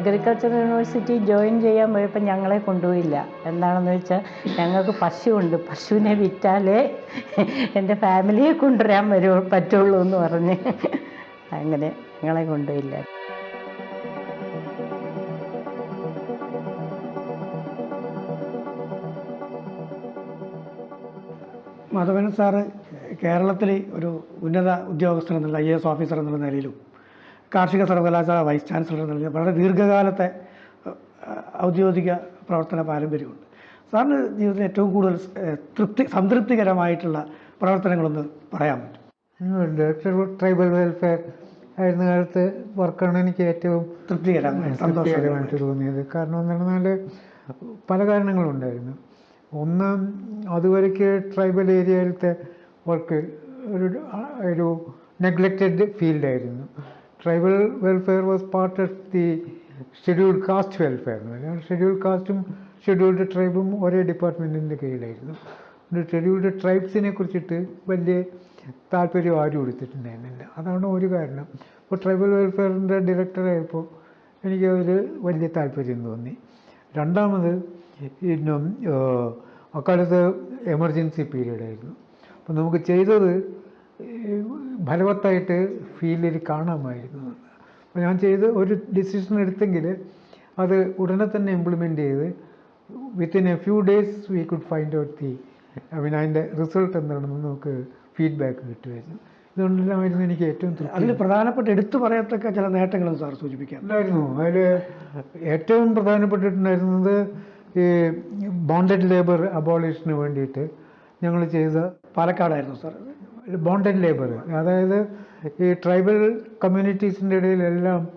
Agriculture university join ചെയ്യാൻ പോയപ്പോൾ ഞങ്ങളെ കൊണ്ടുപോയില്ല. എന്താണെന്ന് വെച്ചാൽ ഞങ്ങൾക്ക് പശുവുണ്ട്. പശുവിനെ വിറ്റാലേ എന്റെ ഫാമിലിയെ കൊണ്ടുവരാൻ വരൂ പറ്റുള്ളൂ എന്ന് പറഞ്ഞ്. അങ്ങനെ ഞങ്ങളെ കൊണ്ടുപോയില്ല. മാധവൻ സാറ് കേരളത്തിലെ ഒരു ഉന്നത ഉദ്യോഗസ്ഥൻ എന്നുള്ള ഐ എസ് ഓഫീസർ എന്നുള്ള നിലയിലും കാർഷിക സർവകലാശാല വൈസ് ചാൻസലർ നിലയിലും വളരെ ദീർഘകാലത്തെ ഔദ്യോഗിക പ്രവർത്തന പാരമ്പര്യമുണ്ട്. സാറിന് ജീവിതത്തിൽ ഏറ്റവും കൂടുതൽ തൃപ്തി സംതൃപ്തികരമായിട്ടുള്ള പ്രവർത്തനങ്ങളൊന്ന് പറയാൻ പറ്റും. ഡയറക്ടർ ട്രൈബൽ വെൽഫെയർ ആയിരുന്ന കാലത്ത് വർക്കാണ് എനിക്ക് ഏറ്റവും തൃപ്തികരമായി തൃപ്തികരമായിട്ട് തോന്നിയത്. കാരണം എന്ന് പറഞ്ഞാൽ പല കാരണങ്ങളുണ്ടായിരുന്നു. ഒന്ന് അതുവരയ്ക്ക് ട്രൈബൽ ഏരിയയിലത്തെ വർക്ക് ഒരു ഒരു neglected ഫീൽഡായിരുന്നു tribal welfare was part of the scheduled caste welfare scheduled കാസ്റ്റും scheduled ട്രൈബും ഒരേ ഡിപ്പാർട്ട്മെന്റിന്റെ കീഴിലായിരുന്നു. ഷെഡ്യൂൾഡ് ട്രൈബ്സിനെ കുറിച്ചിട്ട് വലിയ താല്പര്യം ആരും എടുത്തിട്ടുണ്ടായിരുന്നില്ല. അതാണ് ഒരു കാരണം. ഇപ്പോൾ ട്രൈബൽ വെൽഫെയറിന്റെ ഡയറക്ടറായപ്പോൾ എനിക്ക് അതിൽ വലിയ താല്പര്യം തോന്നി. രണ്ടാമത് ഇന്നും അക്കാലത്ത് എമർജൻസി പീരീഡായിരുന്നു അപ്പോൾ നമുക്ക് ചെയ്തത് ഫലവത്തായിട്ട് ഫീൽഡിൽ കാണാമായിരുന്നു. അപ്പോൾ ഞാൻ ചെയ്ത് ഒരു ഡിസിഷൻ എടുത്തെങ്കിൽ അത് ഉടനെ തന്നെ ഇംപ്ലിമെന്റ് ചെയ്ത് within a few days we could find out the I mean അതിന്റെ റിസൾട്ട് എന്താണെന്ന് നമുക്ക് ഫീഡ്ബാക്ക് കിട്ടുമായിരുന്നു. ഇതുകൊണ്ടെല്ലാമായിരുന്നു എനിക്ക് ഏറ്റവും തൃപ്തി. അതിൽ പ്രധാനപ്പെട്ട എടുത്തു പറയത്തക്ക ചില നേട്ടങ്ങളും സാർ സൂചിപ്പിക്കാം. ഉണ്ടായിരുന്നു. അതിൽ ഏറ്റവും പ്രധാനപ്പെട്ടിട്ടുണ്ടായിരുന്നത് ഈ ബോണ്ടഡ് ലേബർ അബോളിഷന് വേണ്ടിയിട്ട് ഞങ്ങൾ ചെയ്ത പാലക്കാടായിരുന്നു സാർ ബോണ്ടഡ് ലേബർ അതായത് ഈ ട്രൈബൽ കമ്മ്യൂണിറ്റീസിന്റെ ഇടയിലെല്ലാം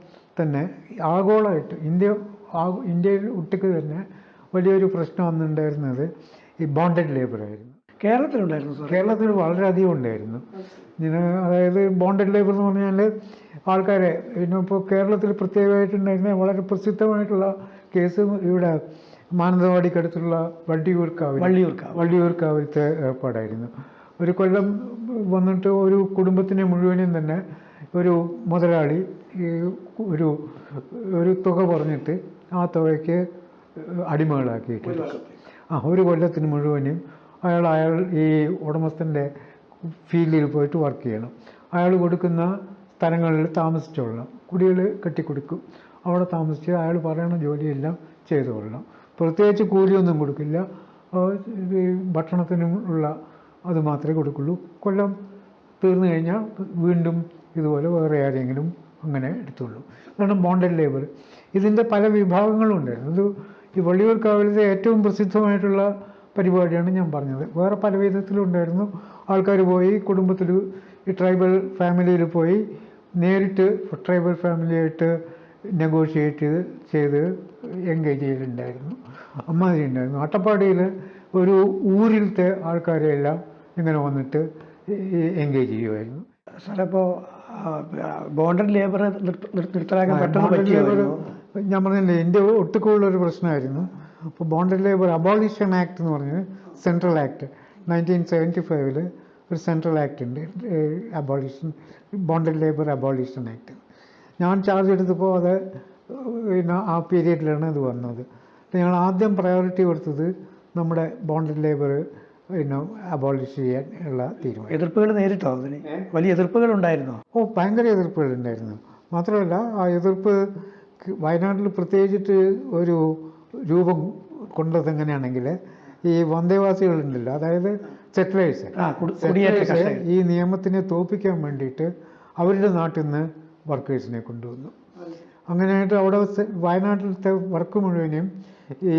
തന്നെ ആഗോളമായിട്ട് ഇന്ത്യ ഇന്ത്യയിൽ ഒട്ടുക്ക് തന്നെ വലിയൊരു പ്രശ്നം വന്നിട്ടുണ്ടായിരുന്നത് ഈ ബോണ്ടഡ് ലേബർ ആയിരുന്നു. കേരളത്തിലുണ്ടായിരുന്നു സാർ കേരളത്തിൽ വളരെയധികം ഉണ്ടായിരുന്നു. ഇങ്ങനെ അതായത് ബോണ്ടഡ് ലേബർ എന്ന് പറഞ്ഞാൽ ആൾക്കാരെ പിന്നെ ഇപ്പോൾ കേരളത്തിൽ പ്രത്യേകമായിട്ടുണ്ടായിരുന്ന വളരെ പ്രസിദ്ധമായിട്ടുള്ള കേസ് ഇവിടെ മാനന്തവാടിക്കടുത്തുള്ള വള്ളിയൂർക്കാവ് വള്ളിയൂർക്കാവ്. വള്ളിയൂർക്കാവിലത്തെ ഏർപ്പാടായിരുന്നു. ഒരു കൊല്ലം വന്നിട്ട് ഒരു കുടുംബത്തിനെ മുഴുവനും തന്നെ ഒരു മുതലാളി ഈ ഒരു ഒരു തുക പറഞ്ഞിട്ട് ആ തുകയ്ക്ക് അടിമകളാക്കിയിട്ടുണ്ട്. ആ ഒരു കൊല്ലത്തിന് മുഴുവനും അയാൾ അയാൾ ഈ ഉടമസ്ഥന്റെ ഫീൽഡിൽ പോയിട്ട് വർക്ക് ചെയ്യണം. അയാൾ കൊടുക്കുന്ന സ്ഥലങ്ങളിൽ താമസിച്ചുകൊള്ളണം കുടികൾ കെട്ടിക്കൊടുക്കും. അവിടെ താമസിച്ച് അയാൾ പറയണ ജോലിയെല്ലാം ചെയ്തുകൊള്ളണം. പ്രത്യേകിച്ച് കൂലിയൊന്നും കൊടുക്കില്ല. ഭക്ഷണത്തിനും ഉള്ള അത് മാത്രമേ കൊടുക്കുള്ളൂ. കൊല്ലം തീർന്നു കഴിഞ്ഞാൽ വീണ്ടും ഇതുപോലെ വേറെ ആരെങ്കിലും അങ്ങനെ എടുത്തുള്ളൂ. അതാണ് ബോണ്ടഡ് ലേബർ ഇതിന്റെ പല വിഭാഗങ്ങളും ഉണ്ടായിരുന്നു ഇത് ഈ വള്ളിയൂർക്കാവിലത്തെ ഏറ്റവും പ്രസിദ്ധമായിട്ടുള്ള പരിപാടിയാണ് ഞാൻ പറഞ്ഞത്. വേറെ പല വിധത്തിലും ഉണ്ടായിരുന്നു. ആൾക്കാർ പോയി കുടുംബത്തിൽ ഈ ട്രൈബൽ ഫാമിലിയിൽ പോയി നേരിട്ട് ട്രൈബൽ ഫാമിലിയായിട്ട് നെഗോഷിയേറ്റ് ചെയ്ത് എൻഗേജ് ചെയ്തിട്ടുണ്ടായിരുന്നു. അമ്മാതിരി ഉണ്ടായിരുന്നു. അട്ടപ്പാടിയിൽ ഒരു ഊരിലത്തെ ആൾക്കാരെയെല്ലാം ഇങ്ങനെ വന്നിട്ട് എൻഗേജ് ചെയ്യുമായിരുന്നു സാറേപ്പോൾ ബോണ്ടഡ് ലേബർ നിർത്തലാക്കാൻ പെട്ടെന്ന് ബോണ്ടഡ് ഞാൻ പറഞ്ഞില്ലേ എന്റെ ഒട്ടുക്കുള്ളൊരു പ്രശ്നമായിരുന്നു. അപ്പോൾ ബോണ്ടഡ് ലേബർ അബോളിഷൻ ആക്ട് എന്ന് പറഞ്ഞത് സെൻട്രൽ ആക്ട് നയന്റീൻ സെവന്റി ഫൈവിൽ ഒരു സെൻട്രൽ ആക്ട് ഉണ്ട്. Abolition bonded labour abolition act ഞാൻ ചാർജ് എടുത്തപ്പോൾ അത് പിന്നെ ആ പീരീഡിലാണ് ഇത് വന്നത്. ഞങ്ങൾ ആദ്യം പ്രയോറിറ്റി കൊടുത്തത് നമ്മുടെ ബോണ്ടഡ് ലേബർ പിന്നെ അബോളിഷ് ചെയ്യാൻ ഉള്ള തീരുമാനം. എതിർപ്പുകൾ നേരിട്ടോ അതിന്? വലിയ എതിർപ്പുകൾ ഉണ്ടായിരുന്നോ ഓ ഭയങ്കര എതിർപ്പുകൾ ഉണ്ടായിരുന്നു മാത്രമല്ല ആ എതിർപ്പ് വയനാട്ടിൽ പ്രത്യേകിച്ചിട്ട് ഒരു രൂപം കൊണ്ടത് എങ്ങനെയാണെങ്കിൽ ഈ വന്ദേവാസികളുണ്ടല്ലോ അതായത് സെറ്റിലേഴ്സ് കുടിയേറ്റ ഈ നിയമത്തിനെ തോപ്പിക്കാൻ വേണ്ടിയിട്ട് അവരുടെ നാട്ടിൽ നിന്ന് വർക്കേഴ്സിനെ കൊണ്ടുവന്നു. അങ്ങനെയായിട്ട് അവിടെ വയനാട്ടിലത്തെ വർക്ക് മുഴുവനും ഈ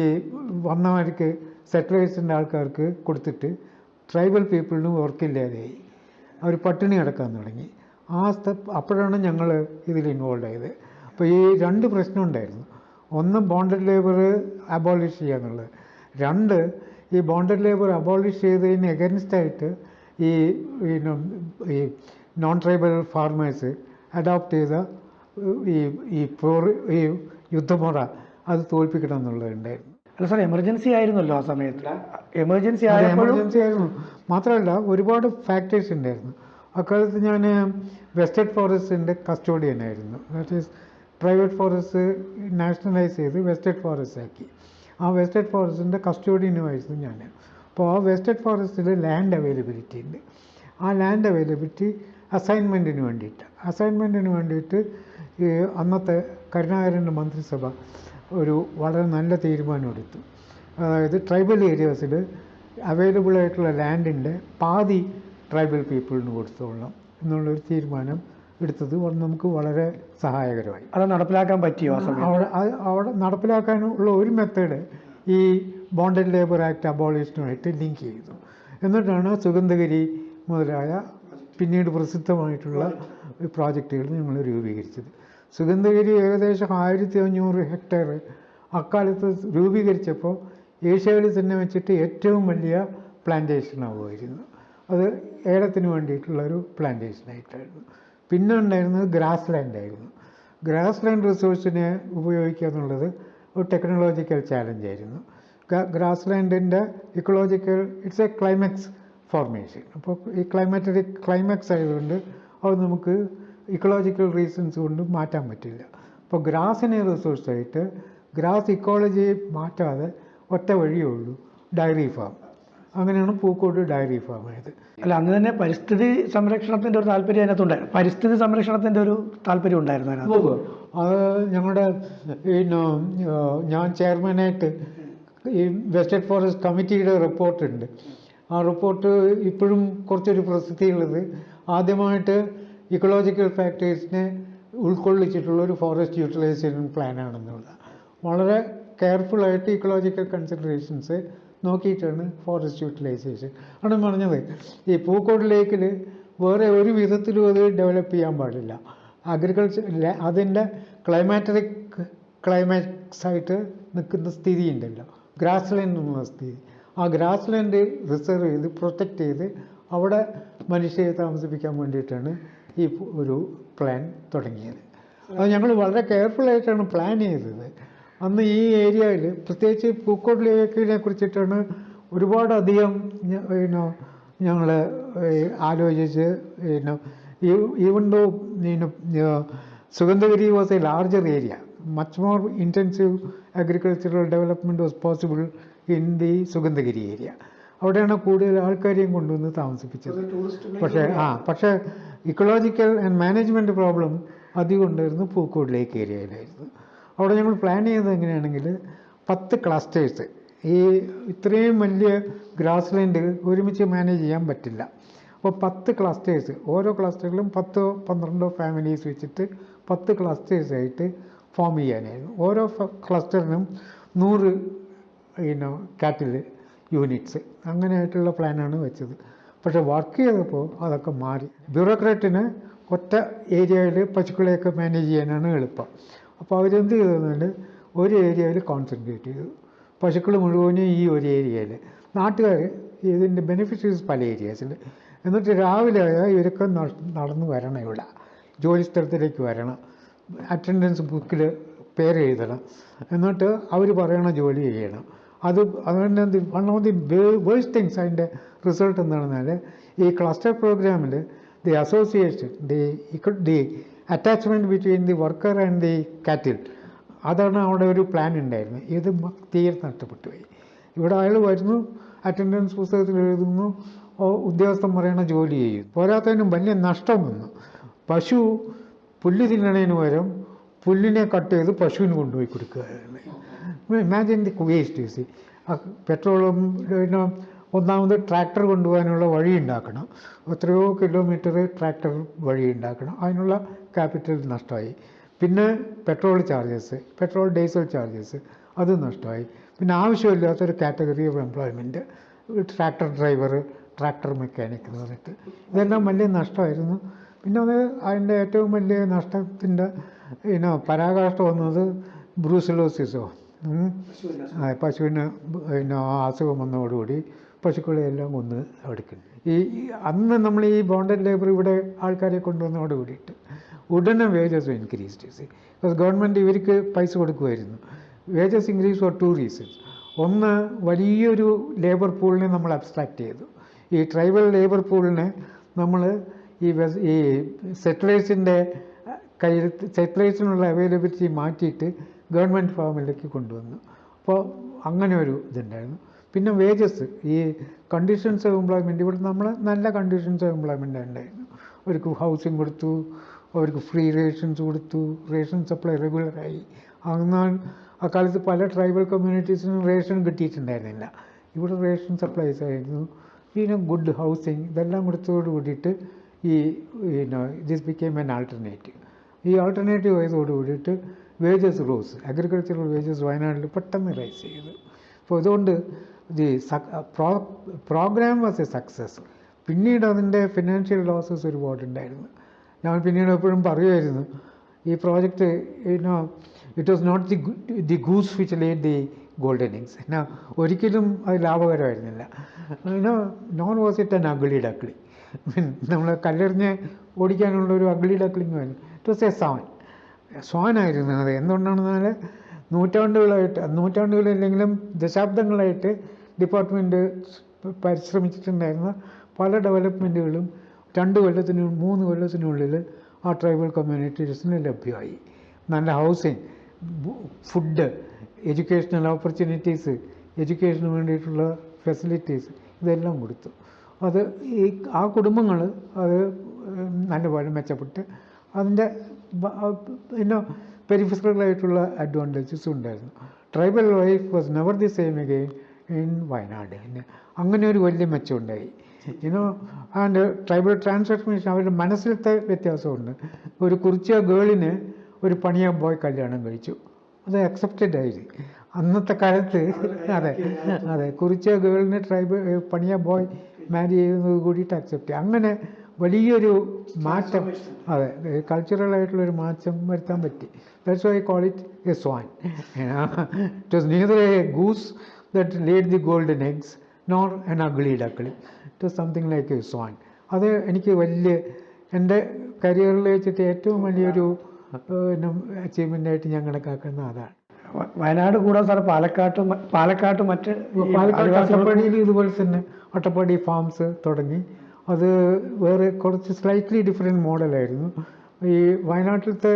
വന്നവർക്ക് സെറ്റിലേഴ്സിന്റെ ആൾക്കാർക്ക് കൊടുത്തിട്ട് ട്രൈബൽ പീപ്പിളിനും വർക്കില്ലാതെയായി അവർ പട്ടിണി കിടക്കാൻ തുടങ്ങി. ആ അപ്പോഴാണ് ഞങ്ങൾ ഇതിൽ ഇൻവോൾവ് ആയത്. അപ്പോൾ ഈ രണ്ട് പ്രശ്നം ഉണ്ടായിരുന്നു. ഒന്ന് ബോണ്ടഡ് ലേബർ അബോളിഷ് ചെയ്യുക എന്നുള്ളത് രണ്ട് ഈ ബോണ്ടഡ് ലേബർ അബോളിഷ് ചെയ്തതിന് എഗൻസ്റ്റായിട്ട് ഈ ഈ നോൺ ട്രൈബൽ ഫാർമേഴ്സ് അഡോപ്റ്റ് ചെയ്ത ഈ ഈ പോർ ഈ യുദ്ധമുറ അത് തോൽപ്പിക്കണം എന്നുള്ളതുണ്ടായിരുന്നു. അല്ല സാർ എമർജൻസി ആയിരുന്നല്ലോ ആ സമയത്ത്. എമർജൻസി എമർജൻസി ആയിരുന്നു. മാത്രമല്ല ഒരുപാട് ഫാക്ടേഴ്സ് ഉണ്ടായിരുന്നു. അക്കാലത്ത് ഞാൻ വെസ്റ്റേഡ് ഫോറസ്റ്റിന്റെ കസ്റ്റോഡിയൻ ആയിരുന്നു. That is private forest nationalise ചെയ്ത് വെസ്റ്റേഡ് ഫോറസ്റ്റ് ആക്കി. ആ വെസ്റ്റേഡ് ഫോറസ്റ്റിന്റെ കസ്റ്റോഡിയനുമായിരുന്നു ഞാൻ അപ്പോൾ ആ വെസ്റ്റേഡ് ഫോറസ്റ്റിൽ ലാൻഡ് അവൈലബിലിറ്റി ഉണ്ട്. ആ ലാൻഡ് അവൈലബിലിറ്റി അസൈൻമെന്റിന് വേണ്ടിയിട്ട്. അസൈൻമെന്റിന് വേണ്ടിയിട്ട് ഈ അന്നത്തെ കരുണാകരന്റെ മന്ത്രിസഭ ഒരു വളരെ നല്ല തീരുമാനം എടുത്തു അതായത് ട്രൈബൽ ഏരിയാസിൽ അവൈലബിൾ ആയിട്ടുള്ള ലാൻഡിന്റെ പാതി ട്രൈബൽ പീപ്പിളിന് കൊടുത്തോളാം എന്നുള്ളൊരു തീരുമാനം എടുത്തത് നമുക്ക് വളരെ സഹായകരമായി. അത് നടപ്പിലാക്കാൻ പറ്റിയോ അവിടെ അവിടെ നടപ്പിലാക്കാനുള്ള ഒരു മെത്തേഡ് ഈ ബോണ്ടഡ് ലേബർ ആക്ട് അബോളിഷനുമായിട്ട് ലിങ്ക് ചെയ്തു. എന്നിട്ടാണ് സുഗന്ധഗിരി മുതലായ പിന്നീട് പ്രസിദ്ധമായിട്ടുള്ള പ്രോജക്റ്റുകൾ ഞങ്ങൾ രൂപീകരിച്ചത്. സുഗന്ധഗിരി ഏകദേശം ആയിരത്തി അഞ്ഞൂറ് ഹെക്ടർ അക്കാലത്ത് രൂപീകരിച്ചപ്പോൾ ഏഷ്യയിൽ തന്നെ വെച്ചിട്ട് ഏറ്റവും വലിയ പ്ലാന്റേഷൻ ആവുമായിരുന്നു. അത് ഏലത്തിന് വേണ്ടിയിട്ടുള്ളൊരു പ്ലാന്റേഷനായിട്ടായിരുന്നു പിന്നെ ഉണ്ടായിരുന്നത് ഗ്രാസ് ലാൻഡ് ആയിരുന്നു. ഗ്രാസ് ലാൻഡ് റിസോഴ്സിനെ ഉപയോഗിക്കുക എന്നുള്ളത് ഒരു ടെക്നോളജിക്കൽ ചാലഞ്ചായിരുന്നു grass ലാൻഡിന്റെ ecological it's a climax formation അപ്പോൾ ഈ ക്ലൈമാറ്റിക് ക്ലൈമാക്സ് ആയതുകൊണ്ട് അത് നമുക്ക് ഇക്കോളജിക്കൽ റീസൺസ് കൊണ്ടും മാറ്റാൻ പറ്റില്ല. അപ്പോൾ ഗ്രാസിനെ റിസോഴ്സായിട്ട് ഗ്രാസ് ഇക്കോളജി മാറ്റാതെ ഒറ്റ വഴിയേ ഉള്ളൂ ഡയറി ഫാം അങ്ങനെയാണ് പൂക്കോട് ഡയറി ഫാം ആയത്. അല്ല അന്ന് തന്നെ പരിസ്ഥിതി സംരക്ഷണത്തിന്റെ ഒരു താല്പര്യം അതിനകത്തുണ്ടായിരുന്നു പരിസ്ഥിതി സംരക്ഷണത്തിന്റെ ഒരു താല്പര്യം ഉണ്ടായിരുന്നു അതിനകത്ത്. അത് ഞങ്ങളുടെ പിന്നെ ഞാൻ ചെയർമാനായിട്ട് ഈ വെസ്റ്റേഡ് ഫോറസ്റ്റ് കമ്മിറ്റിയുടെ റിപ്പോർട്ടുണ്ട് ആ റിപ്പോർട്ട് ഇപ്പോഴും കുറച്ചൊരു പ്രസിദ്ധിയുള്ളത് ആദ്യമായിട്ട് ഇക്കോളജിക്കൽ ഫാക്ടേഴ്സിനെ ഉൾക്കൊള്ളിച്ചിട്ടുള്ള ഒരു ഫോറസ്റ്റ് യൂട്ടിലൈസേഷൻ പ്ലാനാണെന്നുള്ള വളരെ കെയർഫുള്ളായിട്ട് ഇക്കോളജിക്കൽ കൺസിഡറേഷൻസ് നോക്കിയിട്ടാണ് ഫോറസ്റ്റ് യൂട്ടിലൈസേഷൻ ആണ് പറഞ്ഞത്. ഈ പൂക്കോട് ലേക്കിൽ വേറെ ഒരു വിധത്തിലും അത് ഡെവലപ്പ് ചെയ്യാൻ പാടില്ല. അഗ്രികൾച്ചർ അതിന്റെ ക്ലൈമാറ്ററിക് ക്ലൈമാക്സ് ആയിട്ട് നിൽക്കുന്ന സ്ഥിതി ഉണ്ടല്ലോ. ഗ്രാസ് ലാൻഡ് എന്നുള്ള സ്ഥിതി. ആ ഗ്രാസ് ലാൻഡ് റിസർവ് ചെയ്ത് പ്രൊട്ടക്റ്റ് ചെയ്ത് അവിടെ മനുഷ്യരെ താമസിപ്പിക്കാൻ വേണ്ടിയിട്ടാണ് ഈ ഒരു പ്ലാൻ തുടങ്ങിയത്. അത് ഞങ്ങൾ വളരെ കെയർഫുള്ളായിട്ടാണ് പ്ലാൻ ചെയ്തത്. അന്ന് ഈ ഏരിയയിൽ പ്രത്യേകിച്ച് പൂക്കോട് ലേക്കിനെ കുറിച്ചിട്ടാണ് ഒരുപാടധികം പിന്നെ ഞങ്ങൾ ആലോചിച്ച് പിന്നെ even though Sugandhagiri was a larger area much more intensive agricultural development was possible in the Sugandhagiri area അവിടെയാണ് കൂടുതൽ ആൾക്കാരെയും കൊണ്ടുവന്ന് താമസിപ്പിച്ചത്. പക്ഷേ ആ പക്ഷേ ഇക്കോളജിക്കൽ ആൻഡ് മാനേജ്മെന്റ് പ്രോബ്ലം അധികം ഉണ്ടായിരുന്നു പൂക്കോട് ലേക്ക് ഏരിയയിലായിരുന്നു അവിടെ ഞങ്ങൾ പ്ലാൻ ചെയ്തത് എങ്ങനെയാണെങ്കിൽ പത്ത് ക്ലസ്റ്റേഴ്സ് ഈ ഇത്രയും വലിയ ഗ്രാസ് ലാൻഡ് ഒരുമിച്ച് മാനേജ് ചെയ്യാൻ പറ്റില്ല. അപ്പോൾ പത്ത് ക്ലസ്റ്റേഴ്സ് ഓരോ ക്ലസ്റ്ററിലും പത്തോ പന്ത്രണ്ടോ ഫാമിലീസ് വെച്ചിട്ട് പത്ത് ക്ലസ്റ്റേഴ്സായിട്ട് ഫോം ചെയ്യാനായിരുന്നു. ഓരോ ക്ലസ്റ്ററിനും നൂറ് പിന്നെ കാറ്റിൽ യൂണിറ്റ്സ് അങ്ങനെയായിട്ടുള്ള പ്ലാനാണ് വെച്ചത്. പക്ഷേ വർക്ക് ചെയ്തപ്പോൾ അതൊക്കെ മാറി. ബ്യൂറോക്രാറ്റിന് ഒറ്റ ഏരിയയിൽ പശുക്കളെയൊക്കെ മാനേജ് ചെയ്യാനാണ് എളുപ്പം. അപ്പോൾ അവരെന്ത് ചെയ്തതെന്നാൽ ഒരു ഏരിയയിൽ കോൺസെൻട്രേറ്റ് ചെയ്തു. പശുക്കൾ മുഴുവനും ഈ ഒരു ഏരിയയിൽ നാട്ടുകാർ ഇതിന്റെ ബെനിഫിഷ്യറീസ് പല ഏരിയാസിൽ എന്നിട്ട് രാവിലെ ഇവരൊക്കെ നടന്നു വരണം ഇവിടെ. ജോലി സ്ഥലത്തിലേക്ക് വരണം. അറ്റൻഡൻസ് ബുക്കിൽ പേര് എഴുതണം. എന്നിട്ട് അവർ പറയണ ജോലി ചെയ്യണം. അത് അതുകൊണ്ട് one of the worse things അതിന്റെ റിസൾട്ട് എന്താണെന്നാൽ ഈ ക്ലസ്റ്റർ പ്രോഗ്രാമിൽ the association the the attachment between the worker and the cattle അതാണ് അവിടെ ഒരു പ്ലാൻ ഉണ്ടായിരുന്നത് ഇത് തീരെ നഷ്ടപ്പെട്ടു പോയി. ഇവിടെ അയാൾ വരുന്നു അറ്റൻഡൻസ് പുസ്തകത്തിൽ എഴുതുന്നു ഉദ്യോഗസ്ഥൻ പറയണ ജോലി ചെയ്യും. പോരാത്തതിനും വലിയ നഷ്ടം വന്നു. പശു പുല്ല് തിന്നണതിന് പകരം പുല്ലിനെ കട്ട് ചെയ്ത് പശുവിന് കൊണ്ടുപോയി കൊടുക്കുകയാണ്. ഇമാജിൻ ദി വേസ്റ്റ് സി പെട്രോളും പിന്നെ ഒന്നാമത് ട്രാക്ടർ കൊണ്ടുപോകാനുള്ള വഴി ഉണ്ടാക്കണം. എത്രയോ കിലോമീറ്റർ ട്രാക്ടർ വഴി ഉണ്ടാക്കണം. അതിനുള്ള ക്യാപിറ്റൽ നഷ്ടമായി. പിന്നെ petrol charges petrol diesel charges അത് നഷ്ടമായി. പിന്നെ ആവശ്യമില്ലാത്തൊരു category of employment tractor driver tractor mechanic എന്ന് പറഞ്ഞിട്ട്. ഇതെല്ലാം വലിയ നഷ്ടമായിരുന്നു. പിന്നെ അത് അതിന്റെ ഏറ്റവും വലിയ നഷ്ടത്തിന്റെ പിന്നെ പരാകാഷ്ട വന്നത് ബ്രൂസിലോസിസോ പശുവിന് പിന്നെ അസുഖം വന്നതോടുകൂടി പശുക്കളെ എല്ലാം കൊന്ന് എടുക്കുന്നു. ഈ അന്ന് നമ്മൾ ഈ ബോണ്ടഡ് ലേബർ ഇവിടെ ആൾക്കാരെ കൊണ്ടുവന്നതോട് കൂടിയിട്ട് ഉടനെ വേജസ് ഇൻക്രീസ് ചെയ്ത് ബിക്കോസ് ഗവൺമെന്റ് ഇവർക്ക് പൈസ കൊടുക്കുമായിരുന്നു. Wages increase for two reasons ഒന്ന് വലിയൊരു ലേബർ പൂളിനെ നമ്മൾ അബ്സ്ട്രാക്ട് ചെയ്തു. ഈ ട്രൈബൽ ലേബർ പൂളിനെ നമ്മൾ ഈ ഈ സെറ്റിലേഴ്സിന്റെ കയ്യിൽ സെറ്റിലേഴ്സിനുള്ള അവൈലബിലിറ്റി മാറ്റിയിട്ട് ഗവൺമെന്റ് ഫാമിലേക്ക് കൊണ്ടുവന്നു. അപ്പോൾ അങ്ങനെ ഒരു ഇതുണ്ടായിരുന്നു. പിന്നെ വേജസ് ഈ കണ്ടീഷൻസ് ഓഫ് എംപ്ലോയ്മെന്റ് ഇവിടെ നമ്മൾ നല്ല കണ്ടീഷൻസ് ഓഫ് എംപ്ലോയ്മെന്റ് ഉണ്ടായിരുന്നു അവർക്ക് ഹൗസിംഗ് കൊടുത്തു അവർക്ക് ഫ്രീ റേഷൻസ് കൊടുത്തു റേഷൻ സപ്ലൈ റെഗുലറായി എന്നാൽ അക്കാലത്ത് പല ട്രൈബൽ കമ്മ്യൂണിറ്റീസിനും റേഷൻ കിട്ടിയിട്ടുണ്ടായിരുന്നില്ല. ഇവിടെ റേഷൻ സപ്ലൈസ് ആയിരുന്നു. പിന്നെ ഗുഡ് ഹൗസിങ് ഇതെല്ലാം കൊടുത്തതോട് കൂടിയിട്ട് ഈ ദിസ് ബിക്കേം എൻ ആൾട്ടർനേറ്റീവ് ഈ ആൾട്ടർനേറ്റീവ് ആയതോട് കൂടിയിട്ട് വേജസ് റോസ് അഗ്രികൾച്ചറൽ വേജസ് വയനാട്ടിൽ പെട്ടെന്ന് റൈസ് ചെയ്തു. അപ്പോൾ അതുകൊണ്ട് the programme was a success പിന്നീട് അതിന്റെ ഫിനാൻഷ്യൽ ലോസസ് ഒരുപാടുണ്ടായിരുന്നു. ഞാൻ പിന്നീട് എപ്പോഴും പറയുമായിരുന്നു ഈ project you know it was not the the goose which laid the golden eggs എന്നാ ഒരിക്കലും അത് ലാഭകരമായിരുന്നില്ല. You know no was it an ugly duckling നമ്മൾ കല്ലെറിഞ്ഞ് ഓടിക്കാനുള്ള ഒരു അഗ്ലി ഡക്ലിങ് വേണം ഇറ്റ് വാസ് എ സോൺ സ്വാനായിരുന്നു അത്. എന്തുകൊണ്ടാണെന്നാൽ നൂറ്റാണ്ടുകളായിട്ട് നൂറ്റാണ്ടുകളില്ലെങ്കിലും ദശാബ്ദങ്ങളായിട്ട് ഡിപ്പാർട്ട്മെന്റ് പരിശ്രമിച്ചിട്ടുണ്ടായിരുന്ന പല ഡെവലപ്മെന്റുകളും രണ്ട് കൊല്ലത്തിന് മൂന്ന് കൊല്ലത്തിനുള്ളിൽ ആ ട്രൈബൽ കമ്മ്യൂണിറ്റീസിന് ലഭ്യമായി. നല്ല ഹൗസിങ് ഫുഡ് എഡ്യൂക്കേഷണൽ ഓപ്പർച്യൂണിറ്റീസ് എഡ്യൂക്കേഷന് വേണ്ടിയിട്ടുള്ള ഫെസിലിറ്റീസ് ഇതെല്ലാം കൊടുത്തു. അത് ഈ ആ കുടുംബങ്ങൾ അത് നല്ലപോലെ മെച്ചപ്പെട്ട് അതിന്റെ പിന്നെ പെരിഫറലായിട്ടുള്ള അഡ്വാന്റേജസും ഉണ്ടായിരുന്നു. Tribal life was never the same again in Wayanad. പിന്നെ അങ്ങനെ ഒരു വലിയ മെച്ചമുണ്ടായി. ഇന്നോ ആൻഡ് ട്രൈബൽ ട്രാൻസ്ഫർമേഷൻ അവരുടെ മനസ്സിലത്തെ വ്യത്യാസമുണ്ട്. ഒരു കുറിച്ച ഗേളിന് ഒരു പണിയ ബോയ് കല്യാണം കഴിച്ചു. അത് അക്സെപ്റ്റഡ് ആയി. അന്നത്തെ കാലത്ത് അതെ അതെ കുറിച്ച ഗേളിന് ട്രൈബൽ പണിയ ബോയ് മാരി ചെയ്യുന്നത് കൂടിയിട്ട് അക്സെപ്റ്റ് അങ്ങനെ വലിയൊരു മാറ്റം. അതെ കൾച്ചറൽ ആയിട്ടുള്ളൊരു മാറ്റം വരുത്താൻ പറ്റി. That's why call it a swan it was neither a goose that laid the golden eggs nor an ugly duckling it was something like a swan അത് എനിക്ക് വലിയ എന്റെ കരിയറിൽ വെച്ചിട്ട് ഏറ്റവും വലിയൊരു അച്ചീവ്മെന്റ് ആയിട്ട് ഞാൻ കണക്കാക്കുന്ന അതാണ്. വയനാട് കൂടാതെ സാർ പാലക്കാട്ട് പാലക്കാട്ട് മറ്റ് പാലക്കാട് അട്ടപ്പാടിയിൽ ഇതുപോലെ തന്നെ. അട്ടപ്പാടി ഫാംസ് തുടങ്ങി. അത് വേറെ കുറച്ച് സ്ലൈറ്റ്ലി ഡിഫറെന്റ് മോഡലായിരുന്നു ഈ വയനാട്ടിലത്തെ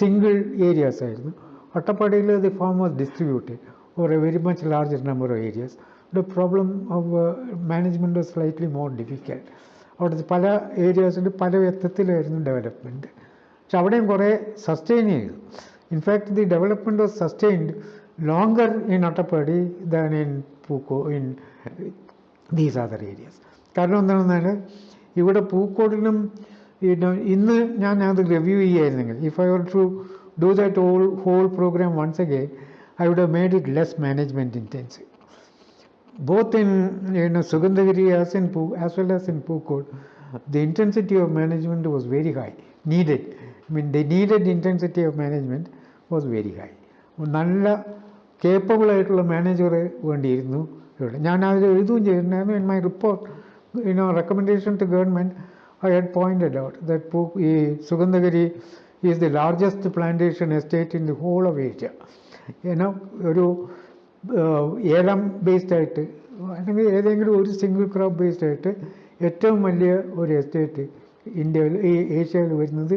സിംഗിൾ ഏരിയാസ് ആയിരുന്നു. അട്ടപ്പാടിയിൽ the farm was distributed or a very much larger number of areas the problem of management was slightly more difficult അവിടുത്തെ പല ഏരിയാസിൽ പല വിധത്തിലായിരുന്നു ഡെവലപ്മെന്റ് പക്ഷെ അവിടെയും കുറേ സസ്റ്റെയിൻ ചെയ്തു. In fact the development was sustained longer in Attappadi than in Pookode in these other areas കാരണം എന്താണെന്നാൽ ഇവിടെ പൂക്കോടിനും ഇന്ന് ഞാൻ അത് review ചെയ്യായിരുന്നെങ്കിൽ if I were to do that all whole programme once again I would have made it less management intense both in you Sugandhagiri as in പൂ as well as in Pookode the intensity of management was very high, needed. I mean, the needed intensity of management was very high. നല്ല capable ആയിട്ടുള്ള manager വേണ്ടിയിരുന്നു ഇവിടെ ഞാൻ അതിൽ എഴുതുകയും ചെയ്തിട്ടുണ്ടായിരുന്നു in my report you know recommendation to government I had pointed out that പൂ ഈ Sugandhagiri is the largest plantation estate in the whole of Asia you know ഒരു ഏഹ് ഏലം ബേസ്ഡ് ആയിട്ട് അല്ലെങ്കിൽ ഏതെങ്കിലും ഒരു സിംഗിൾ ക്രോപ്പ് ബേസ്ഡ് ആയിട്ട് ഏറ്റവും വലിയ ഒരു എസ്റ്റേറ്റ് ഇന്ത്യയിൽ ഈ ഏഷ്യയിൽ വരുന്നത്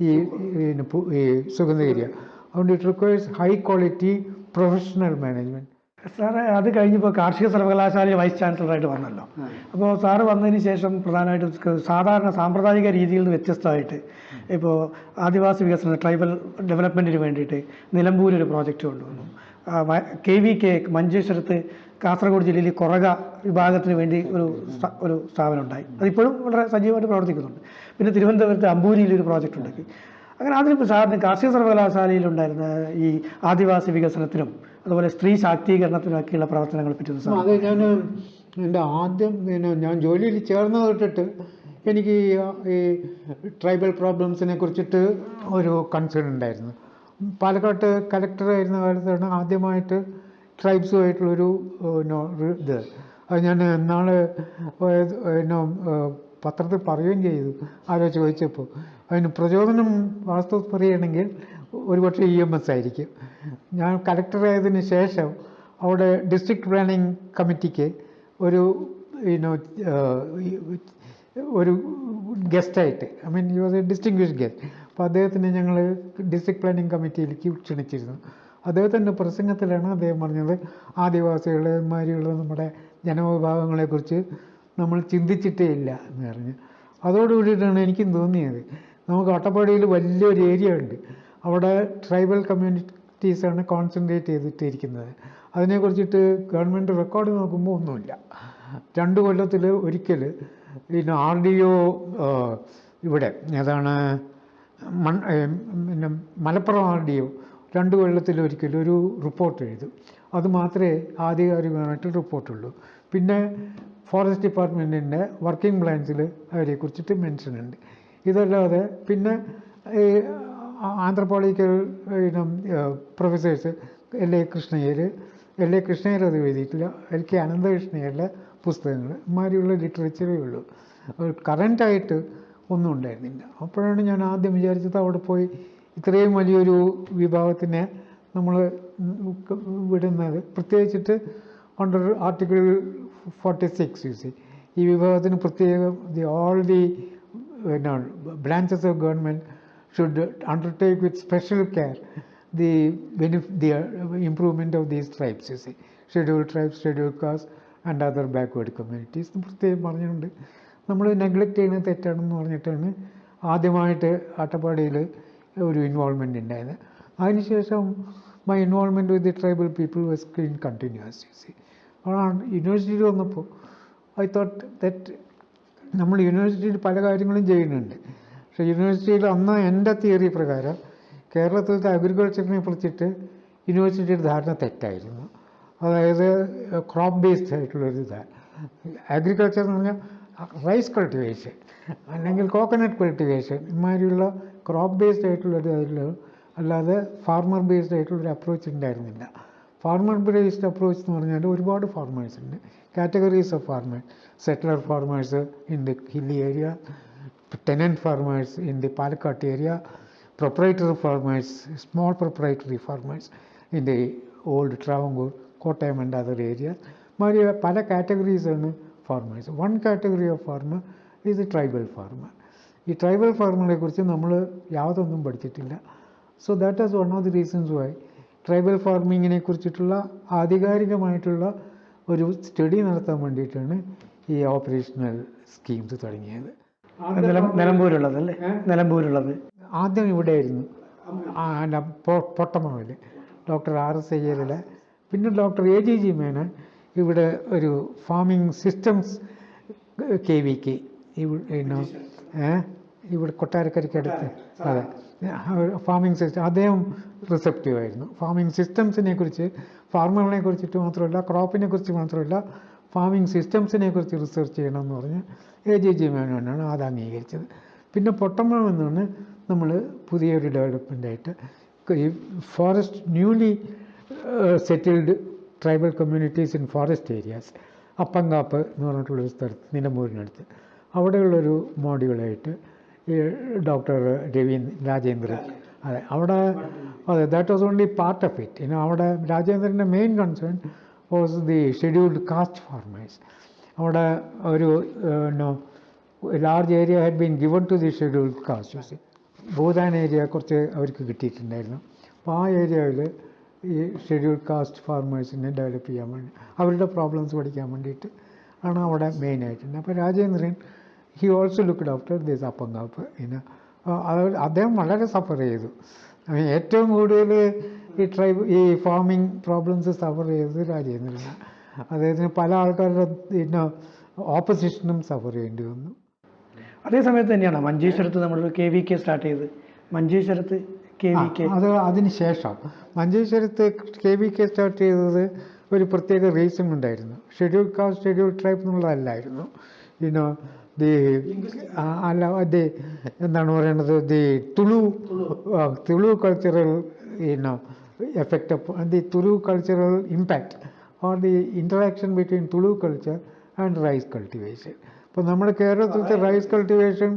ഈ പിന്നെ പു- ഈ സുഗന്ധഗിരിയാണ് അതുകൊണ്ട് it requires high quality professional management sir അത് കഴിഞ്ഞപ്പോൾ കാർഷിക സർവകലാശാലയിൽ വൈസ് ചാൻസലറായിട്ട് വന്നല്ലോ. അപ്പോൾ സാറ് വന്നതിന് ശേഷം പ്രധാനമായിട്ടും സാധാരണ സാമ്പ്രദായിക രീതിയിൽ നിന്ന് വ്യത്യസ്തമായിട്ട് ഇപ്പോൾ ആദിവാസി വികസന ട്രൈബൽ ഡെവലപ്മെന്റിന് വേണ്ടിയിട്ട് നിലമ്പൂരൊരു പ്രോജക്റ്റ് കൊണ്ടുവന്നു. കെ വി കെ മഞ്ചേശ്വരത്ത് കാസർഗോഡ് ജില്ലയിൽ കുറക വിഭാഗത്തിന് വേണ്ടി ഒരു ഒരു സ്ഥാപനം ഉണ്ടായി. അതിപ്പോഴും വളരെ സജീവമായിട്ട് പ്രവർത്തിക്കുന്നുണ്ട്. പിന്നെ തിരുവനന്തപുരത്ത് അമ്പൂരിയിൽ ഒരു പ്രോജക്റ്റ് ഉണ്ടാക്കി. അങ്ങനെ അതിന് സാറിന് കാർഷിക സർവകലാശാലയിലുണ്ടായിരുന്ന ഈ ആദിവാസി വികസനത്തിനും അതുപോലെ സ്ത്രീ ശാക്തീകരണത്തിനൊക്കെയുള്ള പ്രവർത്തനങ്ങളെ പറ്റി സാർ അത് ഞാൻ എന്റെ ആദ്യം പിന്നെ ഞാൻ ജോലിയിൽ ചേർന്ന് തൊട്ടിട്ട് എനിക്ക് ഈ ട്രൈബൽ പ്രോബ്ലംസിനെ കുറിച്ചിട്ട് ഒരു കൺസേൺ ഉണ്ടായിരുന്നു. പാലക്കാട്ട് കലക്ടറായിരുന്ന കാലത്താണ് ആദ്യമായിട്ട് ട്രൈബ്സുമായിട്ടുള്ളൊരു ഇത്. അത് ഞാൻ നാളെ പിന്നെ പത്രത്തിൽ പറയുകയും ചെയ്തു ആരോ ചോദിച്ചപ്പോൾ. അതിന് പ്രചോദനം വാസ്തവത്തിൽ പറയുകയാണെങ്കിൽ ഒരുപക്ഷെ ഇ എം എസ് ആയിരിക്കും. ഞാൻ കലക്ടറായതിനു ശേഷം അവിടെ ഡിസ്ട്രിക്ട് പ്ലാനിംഗ് കമ്മിറ്റിക്ക് ഒരു യുനോ ഒരു ഗസ്റ്റായിട്ട് I mean you was a distinguish guest അപ്പോൾ അദ്ദേഹത്തിനെ ഞങ്ങൾ ഡിസ്ട്രിക്ട് പ്ലാനിംഗ് കമ്മിറ്റിയിലേക്ക് ക്ഷണിച്ചിരുന്നു. അദ്ദേഹത്തിന്റെ പ്രസംഗത്തിലാണ് അദ്ദേഹം പറഞ്ഞത് ആദിവാസികളെ മാരിയുള്ള നമ്മുടെ ജനവിഭാഗങ്ങളെക്കുറിച്ച് നമ്മൾ ചിന്തിച്ചിട്ടേ ഇല്ല എന്ന് പറഞ്ഞ്. അതോടുകൂടിയിട്ടാണ് എനിക്കും തോന്നിയത്. നമുക്ക് അട്ടപ്പാടിയിൽ വലിയൊരു ഏരിയ ഉണ്ട്. അവിടെ ട്രൈബൽ കമ്മ്യൂണിറ്റീസാണ് കോൺസെൻട്രേറ്റ് ചെയ്തിട്ടിരിക്കുന്നത്. അതിനെക്കുറിച്ചിട്ട് ഗവൺമെന്റ് റെക്കോർഡ് നോക്കുമ്പോൾ ഒന്നുമില്ല. രണ്ട് കൊല്ലത്തിൽ ഒരിക്കൽ പിന്നെ ആർ ഡി ഒ ഇവിടെ ഏതാണ് മൺ പിന്നെ മലപ്പുറം ആർ ഡി ഒ രണ്ട് കൊല്ലത്തിൽ ഒരിക്കലും ഒരു റിപ്പോർട്ട് എഴുതും. അത് മാത്രമേ ആധികാരികമായിട്ട് റിപ്പോർട്ടുള്ളൂ. പിന്നെ ഫോറസ്റ്റ് ഡിപ്പാർട്ട്മെന്റിന്റെ വർക്കിംഗ് പ്ലാൻസിൽ അവരെക്കുറിച്ചിട്ട് മെൻഷൻ ഉണ്ട് ഇതല്ലാതെ പിന്നെ ഈ ആന്ത്രപ്പോളിക്കൽ ഇനം professors L A Krishna Iyer L A Krishna Iyer അത് എഴുതിയിട്ടില്ല എൽ കെ അനന്തകൃഷ്ണയ്യരുടെ പുസ്തകങ്ങൾ ഇമാതിരിയുള്ള ലിറ്ററേച്ചറേ ഉള്ളൂ കറന്റായിട്ട് ഒന്നും ഉണ്ടായിരുന്നില്ല അപ്പോഴാണ് ഞാൻ ആദ്യം വിചാരിച്ചത് അവിടെ പോയി ഇത്രയും വലിയൊരു വിഭാഗത്തിനെ നമ്മൾ വിടുന്നത് പ്രത്യേകിച്ചിട്ട് under article forty six U C ഈ വിഭാഗത്തിന് പ്രത്യേകം ദി ഓൾ ദി എന്നാണ് branches of government should undertake with special care the ബെനിഫ് the improvement of these tribes U C schedule tribes schedule caste and other backward communities പ്രത്യേകം പറഞ്ഞുകൊണ്ട് നമ്മൾ neglect ചെയ്യുന്നത് തെറ്റാണെന്ന് പറഞ്ഞിട്ടാണ് ആദ്യമായിട്ട് അട്ടപ്പാടിയിൽ ഒരു ഇൻവോൾവ്മെന്റ് ഉണ്ടായത് അതിനുശേഷം my involvement with the tribal people was clean continues U C യൂണിവേഴ്സിറ്റിയിൽ വന്നപ്പോൾ ഐ തോട്ട് ദറ്റ് നമ്മൾ യൂണിവേഴ്സിറ്റിയിൽ പല കാര്യങ്ങളും ചെയ്യുന്നുണ്ട്. പക്ഷേ യൂണിവേഴ്സിറ്റിയിൽ അന്ന് എന്റെ തിയറി പ്രകാരം കേരളത്തിലത്തെ അഗ്രികൾച്ചറിനെ കുറിച്ചിട്ട് യൂണിവേഴ്സിറ്റിയുടെ ധാരണ തെറ്റായിരുന്നു. അതായത് ക്രോപ്പ് ബേസ്ഡ് ആയിട്ടുള്ളൊരു ഇതാണ് അഗ്രികൾച്ചർ എന്ന് പറഞ്ഞാൽ റൈസ് കൾട്ടിവേഷൻ അല്ലെങ്കിൽ കോക്കനട്ട് കൾട്ടിവേഷൻ ഇമാതിരിയുള്ള ക്രോപ്പ് ബേസ്ഡ് ആയിട്ടുള്ളൊരു അതിൽ അല്ലാതെ ഫാർമർ ബേസ്ഡ് ആയിട്ടുള്ളൊരു അപ്രോച്ച് ഉണ്ടായിരുന്നില്ല. ഫാർമർ ബേസ്ഡ് അപ്രോച്ച് എന്ന് പറഞ്ഞാൽ ഒരുപാട് ഫാർമേഴ്സ് ഉണ്ട് categories of farmers settler farmers in the hilly area tenant farmers in the Palakkad area proprietary farmers small proprietary farmers in the old Travancore Kottayam and other area മാതിരി പല കാറ്റഗറീസാണ് farmers one category of farmer ഇത് tribal farmer ഈ tribal ഫാർമറെ കുറിച്ച് നമ്മൾ യാതൊന്നും പഠിച്ചിട്ടില്ല. So that is one of the reasons why tribal ഫാർമിങ്ങിനെ കുറിച്ചിട്ടുള്ള ആധികാരികമായിട്ടുള്ള ഒരു സ്റ്റഡി നടത്താൻ വേണ്ടിയിട്ടാണ് ഈ ഓപ്പറേഷണൽ സ്കീംസ് തുടങ്ങിയത്. നിലമ്പൂരുള്ളതല്ലേ? നിലമ്പൂരുള്ളത്. ആദ്യം ഇവിടെയായിരുന്നു. പൊട്ടമാവിൽ ഡോക്ടർ ആർ എസ് അയ്യരുടെ പിന്നെ doctor A G G Menon ഇവിടെ ഒരു farming systems K V K. ഇവിടെ ഇവിടെ കൊട്ടാരക്കരയ്ക്ക് അടുത്ത് അതെ. ഫാമിംഗ് സിസ്റ്റം അദ്ദേഹം റിസപ്റ്റീവ് ആയിരുന്നു. ഫാമിംഗ് സിസ്റ്റംസിനെ കുറിച്ച് ഫാർമറിനെ കുറിച്ചിട്ട് മാത്രമല്ല ക്രോപ്പിനെ കുറിച്ച് മാത്രമല്ല ഫാമിംഗ് സിസ്റ്റംസിനെ കുറിച്ച് റിസർച്ച് ചെയ്യണമെന്ന് പറഞ്ഞ് എ ജി ജി മേനോനാണ് അത് അംഗീകരിച്ചത്. പിന്നെ പൊട്ടമ്മ എന്നാണ് നമ്മൾ പുതിയൊരു ഡെവലപ്മെന്റായിട്ട് ഈ forest newly settled tribal communities in forest areas Appankappu എന്ന് പറഞ്ഞിട്ടുള്ളൊരു സ്ഥലത്ത് നിലമ്പൂരിനടുത്ത്. അവിടെയുള്ളൊരു മോഡ്യൂളായിട്ട് ഈ ഡോക്ടർ രവീ രാജേന്ദ്രൻ. അതെ അവിടെ അതെ that was only part of it ഇനി അവിടെ രാജേന്ദ്രന്റെ main concern was the scheduled caste farmers അവിടെ ഒരു large area had been given to the scheduled caste Bhoothan area കുറച്ച് അവർക്ക് കിട്ടിയിട്ടുണ്ടായിരുന്നു. അപ്പോൾ ആ ഏരിയയിൽ ഈ ഷെഡ്യൂൾ കാസ്റ്റ് ഫാർമേഴ്സിനെ ഡെവലപ്പ് ചെയ്യാൻ വേണ്ടി അവരുടെ പ്രോബ്ലംസ് പഠിക്കാൻ വേണ്ടിയിട്ട് ആണ് അവിടെ മെയിനായിട്ടുണ്ട് അപ്പോൾ Rajendran he also looked after this Appankappu പിന്നെ അദ്ദേഹം വളരെ സഫർ ചെയ്തു. ഏറ്റവും കൂടുതൽ ഈ ട്രൈബ് ഈ ഫാമിംഗ് പ്രോബ്ലംസ് സഫർ ചെയ്തത് രാജേന്ദ്രനാണ്. അദ്ദേഹത്തിന് പല ആൾക്കാരുടെ പിന്നെ ഓപ്പോസിഷനും സഫർ ചെയ്യേണ്ടി വന്നു. അതേ സമയത്ത് തന്നെയാണ് മഞ്ചേശ്വരത്ത് നമ്മൾ കെ വി കെ സ്റ്റാർട്ട് ചെയ്ത്. മഞ്ചേശ്വരത്ത് കെ വി കെ അത് അതിന് ശേഷം. മഞ്ചേശ്വരത്ത് കെ വി കെ സ്റ്റാർട്ട് ചെയ്തത് ഒരു പ്രത്യേക റീസൺ ഉണ്ടായിരുന്നു. ഷെഡ്യൂൾ കാസ്റ്റ് ഷെഡ്യൂൾ ട്രൈബ് എന്നുള്ളതല്ലായിരുന്നു. ഇനോ ദി അല്ല ദി എന്താണ് പറയുന്നത് the Tulu Tulu. Cultural you know effect the Tulu cultural impact or the interaction between Tulu culture and rice cultivation ഇപ്പോൾ നമ്മുടെ കേരളത്തിലത്തെ റൈസ് കൾട്ടിവേഷൻ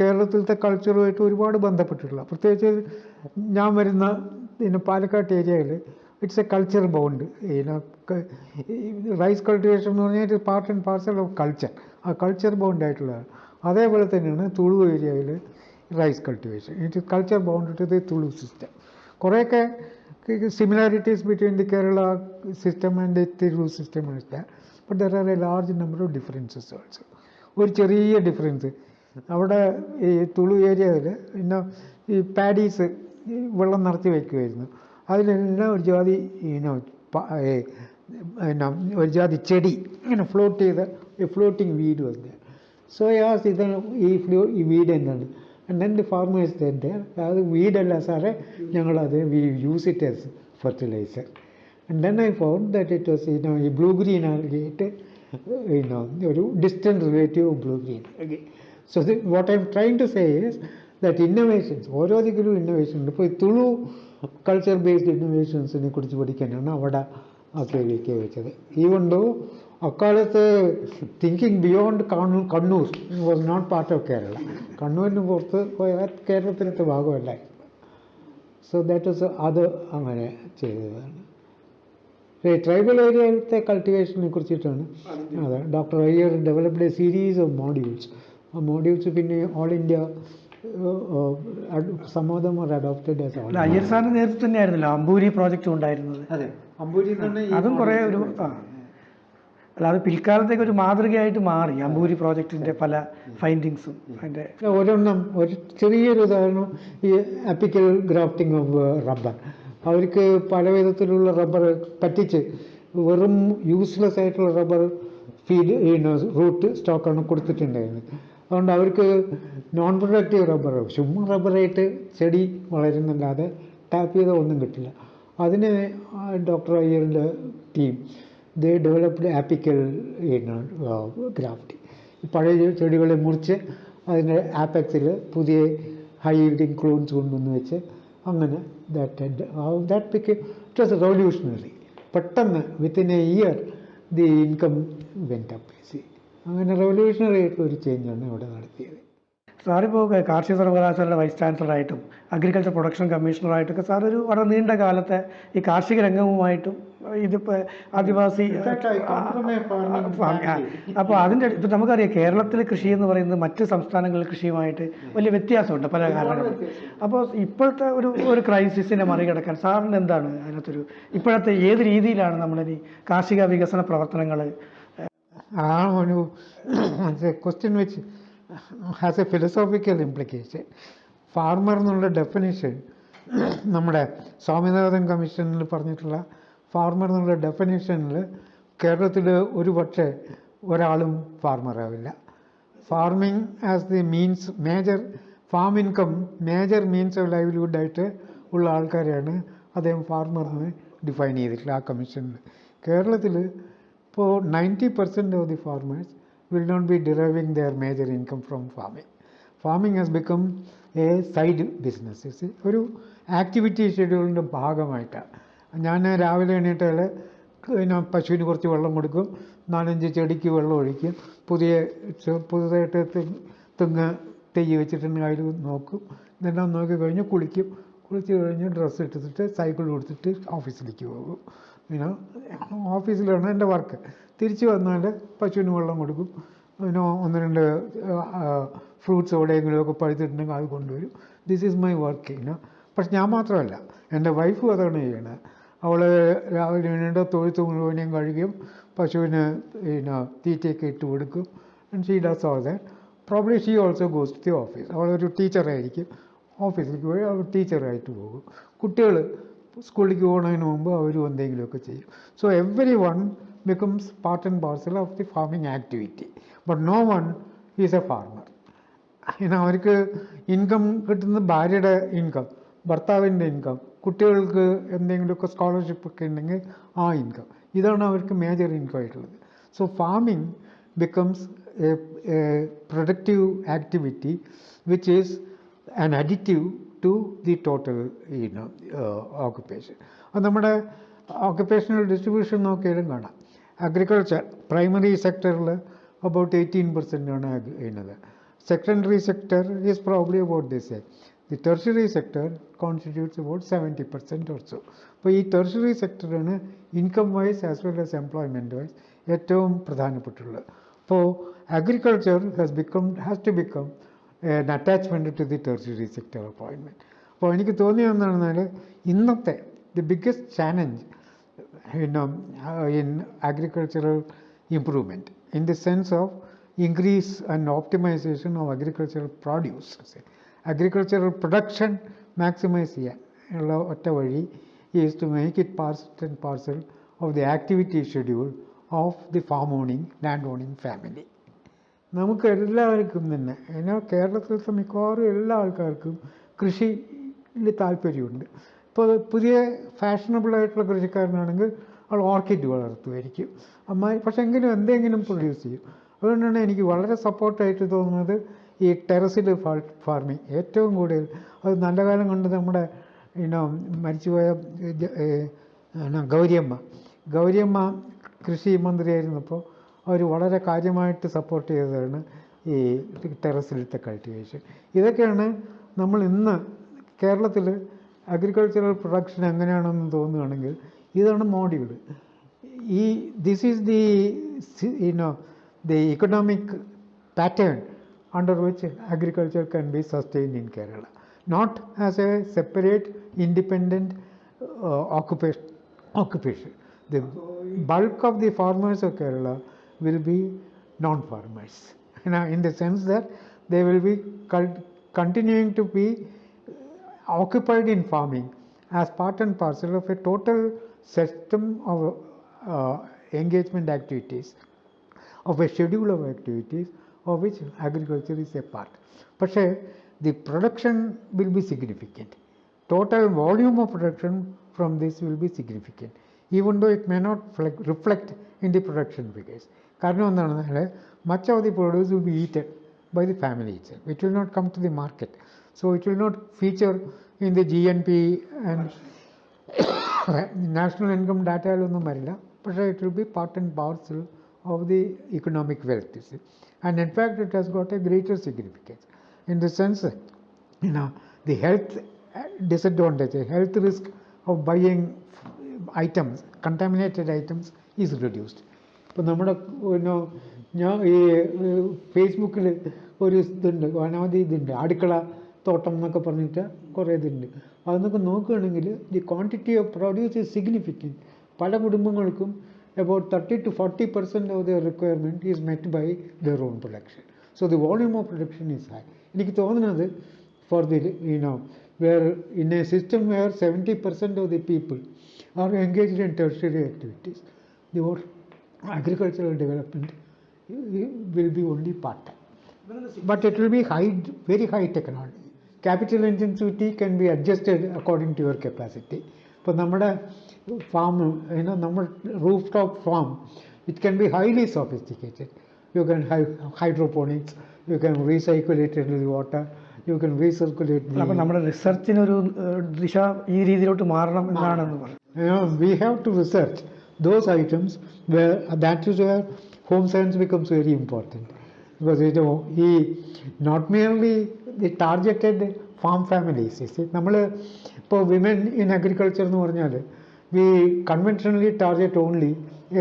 കേരളത്തിലത്തെ കൾച്ചറുമായിട്ട് ഒരുപാട് ബന്ധപ്പെട്ടിട്ടുള്ള പ്രത്യേകിച്ച് ഞാൻ വരുന്ന പിന്നെ പാലക്കാട്ട് ഏരിയയിൽ it's a culture bound rice cultivation എന്ന് പറഞ്ഞാൽ it part and parcel of culture ആ കൾച്ചർ ബൗണ്ട് ആയിട്ടുള്ളതാണ് അതേപോലെ തന്നെയാണ് തുളു ഏരിയയിൽ rice cultivation it culture bound to the Tulu system കുറേയൊക്കെ similarities between the Kerala system and the Tiru system but there are a large number of differences also. ഒരു ചെറിയ difference അവിടെ ഈ തുളു ഏരിയയിൽ പിന്നെ ഈ പാഡീസ് വെള്ളം നിറച്ച് വയ്ക്കുമായിരുന്നു അതിലെല്ലാം ഒരു ജാതി ഇനോ പിന്നെ ഒരു ജാതി ചെടി ഇങ്ങനെ ഫ്ലോട്ട് ചെയ്ത ഫ്ലോട്ടിങ് വീട് വന്നത് സോയാസ് ഇത് ഈ ഫ്ലോ ഈ വീട് എന്താണ് ആൻഡ് ദെൻ ദി ഫാർമേഴ്സ് തന്നെ അത് വീടല്ല സാറേ ഞങ്ങളത് we use it as fertiliser and then I found that it was ഇനോ ഈ ബ്ലൂ ഗ്രീൻ ആയിട്ട് ഇനോ ഒരു distant relative of blue green so what I'm trying to say is that innovations ഓരോ ദിക്കിലും ഇന്നോവേഷൻ ഉണ്ട്. ഇപ്പോൾ ഈ തുളു കൾച്ചർ ബേസ്ഡ് ഇന്നോവേഷൻസിനെ കുറിച്ച് പഠിക്കാനാണ് അവിടെ ആ കേൾവിക്ക് വെച്ചത്. ഈവൺ ദോ അക്കാലത്ത് thinking beyond Kannur Kannur was not part of Kerala കണ്ണൂരിന് പുറത്ത് പോയാൽ കേരളത്തിനത്തെ ഭാഗമല്ല. സോ ദാറ്റ് ഇസ് അത് അങ്ങനെ ചെയ്തതാണ്. ട്രൈബൽ ഏരിയയിലത്തെ കൾട്ടിവേഷനെ കുറിച്ചിട്ടാണ് അതെ doctor Iyer developed a series of modules ആ മോഡ്യൂൾസ് പിന്നെ ഓൾ ഇന്ത്യ സമ്മതം അഡോപ്റ്റഡ് അയ്യർ സാറിന്റെ നേതൃത്വം തന്നെയായിരുന്നല്ലോ അമ്പൂരി പ്രോജക്റ്റ് ഉണ്ടായിരുന്നത്. അതെ അമ്പൂരി അതും കുറേ ഒരു ആ. അല്ല അത് പിൽക്കാലത്തേക്ക് ഒരു മാതൃകയായിട്ട് മാറി അമ്പൂരി പ്രോജക്റ്റിന്റെ പല ഫൈൻഡിങ്സും അതിന്റെ ഒരെണ്ണം ഒരു ചെറിയൊരു ഉദാഹരണം ഈ അപ്പിക്കൽ ഗ്രാഫ്റ്റിംഗ് ഓഫ് റബ്ബർ അവർക്ക് പല വിധത്തിലുള്ള റബ്ബർ പറ്റിച്ച് വെറും യൂസ്ലെസ് ആയിട്ടുള്ള റബ്ബർ ഫീഡ് റൂട്ട് സ്റ്റോക്കാണ് കൊടുത്തിട്ടുണ്ടായിരുന്നത്. അതുകൊണ്ട് അവർക്ക് നോൺ പ്രൊഡക്റ്റീവ് റബ്ബർ ചുമ്മാ റബ്ബറായിട്ട് ചെടി വളരുന്നല്ലാതെ ടാപ്പ് ചെയ്ത ഒന്നും കിട്ടില്ല. അതിന് doctor അയ്യറിന്റെ team they developed apical graft പഴയ ചെടികളെ മുറിച്ച് അതിന്റെ ആപ്പക്സിൽ പുതിയ ഹൈ ഈൽഡിങ് ക്ലോൺസ് കൊണ്ടുവന്ന് വെച്ച് അങ്ങനെ that that pick it was revolutionary പെട്ടെന്ന് within a year the income went up അങ്ങനെ റെവല്യൂഷണറി ആയിട്ടുള്ള ഒരു ചേഞ്ചാണ് ഇവിടെ നടത്തിയത്. സാറിപ്പോൾ കാർഷിക സർവകലാശാലയുടെ വൈസ് ചാൻസലറായിട്ടും അഗ്രികൾച്ചർ പ്രൊഡക്ഷൻ കമ്മീഷണറായിട്ടൊക്കെ സാർ ഒരു വളരെ നീണ്ട കാലത്തെ ഈ കാർഷിക രംഗവുമായിട്ടും ഇതിപ്പോൾ ആദിവാസി അപ്പോൾ അതിന്റെ ഇപ്പം നമുക്കറിയാം കേരളത്തിലെ കൃഷി എന്ന് പറയുന്നത് മറ്റ് സംസ്ഥാനങ്ങളിലെ കൃഷിയുമായിട്ട് വലിയ വ്യത്യാസമുണ്ട് പല കാരണങ്ങളും. അപ്പോൾ ഇപ്പോഴത്തെ ഒരു ഒരു ക്രൈസിസിനെ മറികടക്കാൻ സാറിന് എന്താണ് അതിനകത്തൊരു ഇപ്പോഴത്തെ ഏത് രീതിയിലാണ് നമ്മളിനി കാർഷിക വികസന പ്രവർത്തനങ്ങൾ ആ ഒരു ക്വസ്റ്റ്യൻ വെച്ച് has a philosophical implication farmer എന്നുള്ള ഡെഫിനേഷൻ നമ്മുടെ സ്വാമിനാഥൻ കമ്മീഷനിൽ പറഞ്ഞിട്ടുള്ള ഫാർമർ എന്നുള്ള ഡെഫിനേഷനിൽ കേരളത്തിൽ ഒരു പക്ഷേ ഒരാളും ഫാർമറാവില്ല farming as the means major farm income major means of ലൈവ്ലിഹുഡായിട്ട് ഉള്ള ആൾക്കാരെയാണ് അദ്ദേഹം എന്ന് ഡിഫൈൻ ചെയ്തിട്ടുള്ള ആ കമ്മീഷനിൽ കേരളത്തിൽ ninety percent of the farmers will not be deriving their major income from farming farming has become a side business ഒരു activity ഷെഡ്യൂളിന്റെ ഭാഗമായിട്ടാണ് ഞാൻ രാവിലെ എണീറ്റാൽ പിന്നെ പശുവിന് കുറച്ച് വെള്ളം കൊടുക്കും നാലഞ്ച് ചെടിക്ക് വെള്ളം ഒഴിക്കും പുതിയ പുതുതായിട്ട് തെങ്ങ് തെയ്യ് വെച്ചിട്ടുണ്ടെങ്കിൽ അതിൽ നോക്കും ഇതെല്ലാം നോക്കി കഴിഞ്ഞ് കുളിക്കും. കുളിച്ച് കഴിഞ്ഞ് ഡ്രസ്സ് ഇട്ടിട്ട് സൈക്കിൾ കൊടുത്തിട്ട് ഓഫീസിലേക്ക് പോകും. പിന്നെ ഓഫീസിലാണ് എന്റെ വർക്ക് തിരിച്ചു വന്നാൽ പശുവിന് വെള്ളം കൊടുക്കും. പിന്നെ ഒന്ന് രണ്ട് ഫ്രൂട്ട്സ് എവിടെയെങ്കിലുമൊക്കെ പഴുത്തിട്ടുണ്ടെങ്കിൽ അത് കൊണ്ടുവരും. ദിസ് ഈസ് മൈ വർക്ക് ഇന്ന പക്ഷെ ഞാൻ മാത്രമല്ല എന്റെ വൈഫ് അതാണ് ചെയ്യണത് അവൾ രാവിലെ എണീണ്ട തൊഴുത്ത് മുഴുവനെയും കഴുകിയും പശുവിന് പിന്നെ തീറ്റയൊക്കെ ഇട്ട് കൊടുക്കും. And she does all that probably she also goes to the office അവളൊരു ടീച്ചറായിരിക്കും ഓഫീസിലേക്ക് പോയി അവർ ടീച്ചറായിട്ട് പോകും. കുട്ടികൾ സ്കൂളിലേക്ക് പോകുന്നതിന് മുമ്പ് അവരും എന്തെങ്കിലുമൊക്കെ ചെയ്യും. So everyone becomes part and parcel of the farming activity but no one is a farmer പിന്നെ അവർക്ക് ഇൻകം കിട്ടുന്നത് ഭാര്യയുടെ ഇൻകം ഭർത്താവിന്റെ ഇൻകം കുട്ടികൾക്ക് എന്തെങ്കിലുമൊക്കെ സ്കോളർഷിപ്പ് ഒക്കെ ഉണ്ടെങ്കിൽ ആ ഇൻകം ഇതാണ് അവർക്ക് മേജർ ഇൻകം ആയിട്ടുള്ളത്. So farming becomes a productive activity which is an additive to the total you know occupation അത് നമ്മുടെ ഓക്കുപ്പേഷണൽ ഡിസ്ട്രിബ്യൂഷൻ നോക്കിയാലും കാണാം. അഗ്രികൾച്ചർ പ്രൈമറി സെക്ടറിൽ അബൌട്ട് എയ്റ്റീൻ പെർസെന്റ് ആണ് ചെയ്യുന്നത് secondary sector is probably about this say the tertiary sector constitutes about seventy percent also അപ്പോൾ ഈ ടെർഷറി സെക്ടറാണ് income wise as well as employment wise ഏറ്റവും പ്രധാനപ്പെട്ടുള്ളത്. അപ്പോൾ agriculture has become has to become an attachment to the tertiary sector appointment. അപ്പോൾ എനിക്ക് തോന്നിയത് എന്താണെന്നാൽ ഇന്നത്തെ the biggest challenge you know, uh, in agricultural improvement in the sense of increase and optimization of agricultural produce. say. Agricultural production maximize ചെയ്യാൻ ഉള്ള ഒറ്റ വഴി is to make it part and parcel of the activity schedule of the farm owning, land owning family. നമുക്ക് എല്ലാവർക്കും തന്നെ എന്നാൽ കേരളത്തിലത്തെ മിക്കവാറും എല്ലാ ആൾക്കാർക്കും കൃഷിയിൽ താല്പര്യമുണ്ട്. ഇപ്പോൾ പുതിയ ഫാഷനബിൾ ആയിട്ടുള്ള കൃഷിക്കാരനാണെങ്കിൽ അവൾ ഓർക്കിഡ് വളർത്തുമായിരിക്കും. അമ്മായി പക്ഷെ എങ്കിലും എന്തെങ്കിലും പ്രൊഡ്യൂസ് ചെയ്യും. അതുകൊണ്ടാണ് എനിക്ക് വളരെ സപ്പോർട്ടായിട്ട് തോന്നുന്നത് ഈ ടെറസിൽ ഫാർമിങ്. ഏറ്റവും കൂടുതൽ അത് നല്ല കാലം കൊണ്ട് നമ്മുടെ ഇനോ മരിച്ചുപോയ ഗൗരിയമ്മ. ഗൗരിയമ്മ കൃഷി മന്ത്രിയായിരുന്നപ്പോൾ അവർ വളരെ കാര്യമായിട്ട് സപ്പോർട്ട് ചെയ്തതാണ് ഈ ടെറസിലത്തെ കൾട്ടിവേഷൻ ഇതൊക്കെയാണ് നമ്മൾ ഇന്ന് കേരളത്തിൽ അഗ്രികൾച്ചറൽ പ്രൊഡക്ഷൻ എങ്ങനെയാണെന്ന് തോന്നുകയാണെങ്കിൽ ഇതാണ് മോഡിയുടെ ഈ this is the you know the economic pattern under which agriculture can be sustain in Kerala not as a separate independent occupation occupation the bulk of the farmers of Kerala will be non-farmers, you know, in the sense that they will be cult- continuing to be occupied in farming as part and parcel of a total system of uh, engagement activities of a schedule of activities of which agriculture is a part. പക്ഷേ the production will be significant. Total volume of production from this will be significant, even though it may not flec- reflect in the production figures. കാരണം എന്താണെന്നാൽ much of the produce will be eaten by the family itself. It will not come to the market. So it will not feature in the GNP and national income ഡാറ്റയിലൊന്നും വരില്ല പക്ഷേ it will be part and parcel of the economic wealth and in fact it has got a greater significance in the sense you know, the health disadvantage, health risk of buying items, contaminated items is reduced. ഇപ്പോൾ നമ്മുടെ പിന്നെ ഞാൻ ഈ ഫേസ്ബുക്കിൽ ഒരു ഇതുണ്ട് അനവധി ഇതുണ്ട് അടുക്കള തോട്ടം എന്നൊക്കെ പറഞ്ഞിട്ട് കുറേ ഇതുണ്ട്. അതൊക്കെ നോക്കുകയാണെങ്കിൽ the quantity of produce is significant പല കുടുംബങ്ങൾക്കും about thirty to forty percent of their requirement is met by their own production so the volume of production is high എനിക്ക് തോന്നുന്നത് for the you know know in a system system where 70% of the people are engaged in activities the agricultural development uh, will be only part time but it will be high very high technology capital intensity can be adjusted according to your capacity ഇപ്പോൾ നമ്മുടെ farm you നമ്മൾ roof top farm it can be highly sophisticated you can hydroponics you can recirculate in the water you can recirculate അപ്പോൾ നമ്മുടെ റിസർച്ചിനൊരു ഏഹ്, ദിശ ഈ രീതിയിലോട്ട് മാറണം എന്നാണെന്ന് പറഞ്ഞു you know, we have to research those items where that is where home science becomes very important because you know he not merely the targeted farm families you see നമ്മൾ ഇപ്പോൾ വിമൻ ഇൻ അഗ്രികൾച്ചർ എന്ന് പറഞ്ഞാൽ we conventionally target only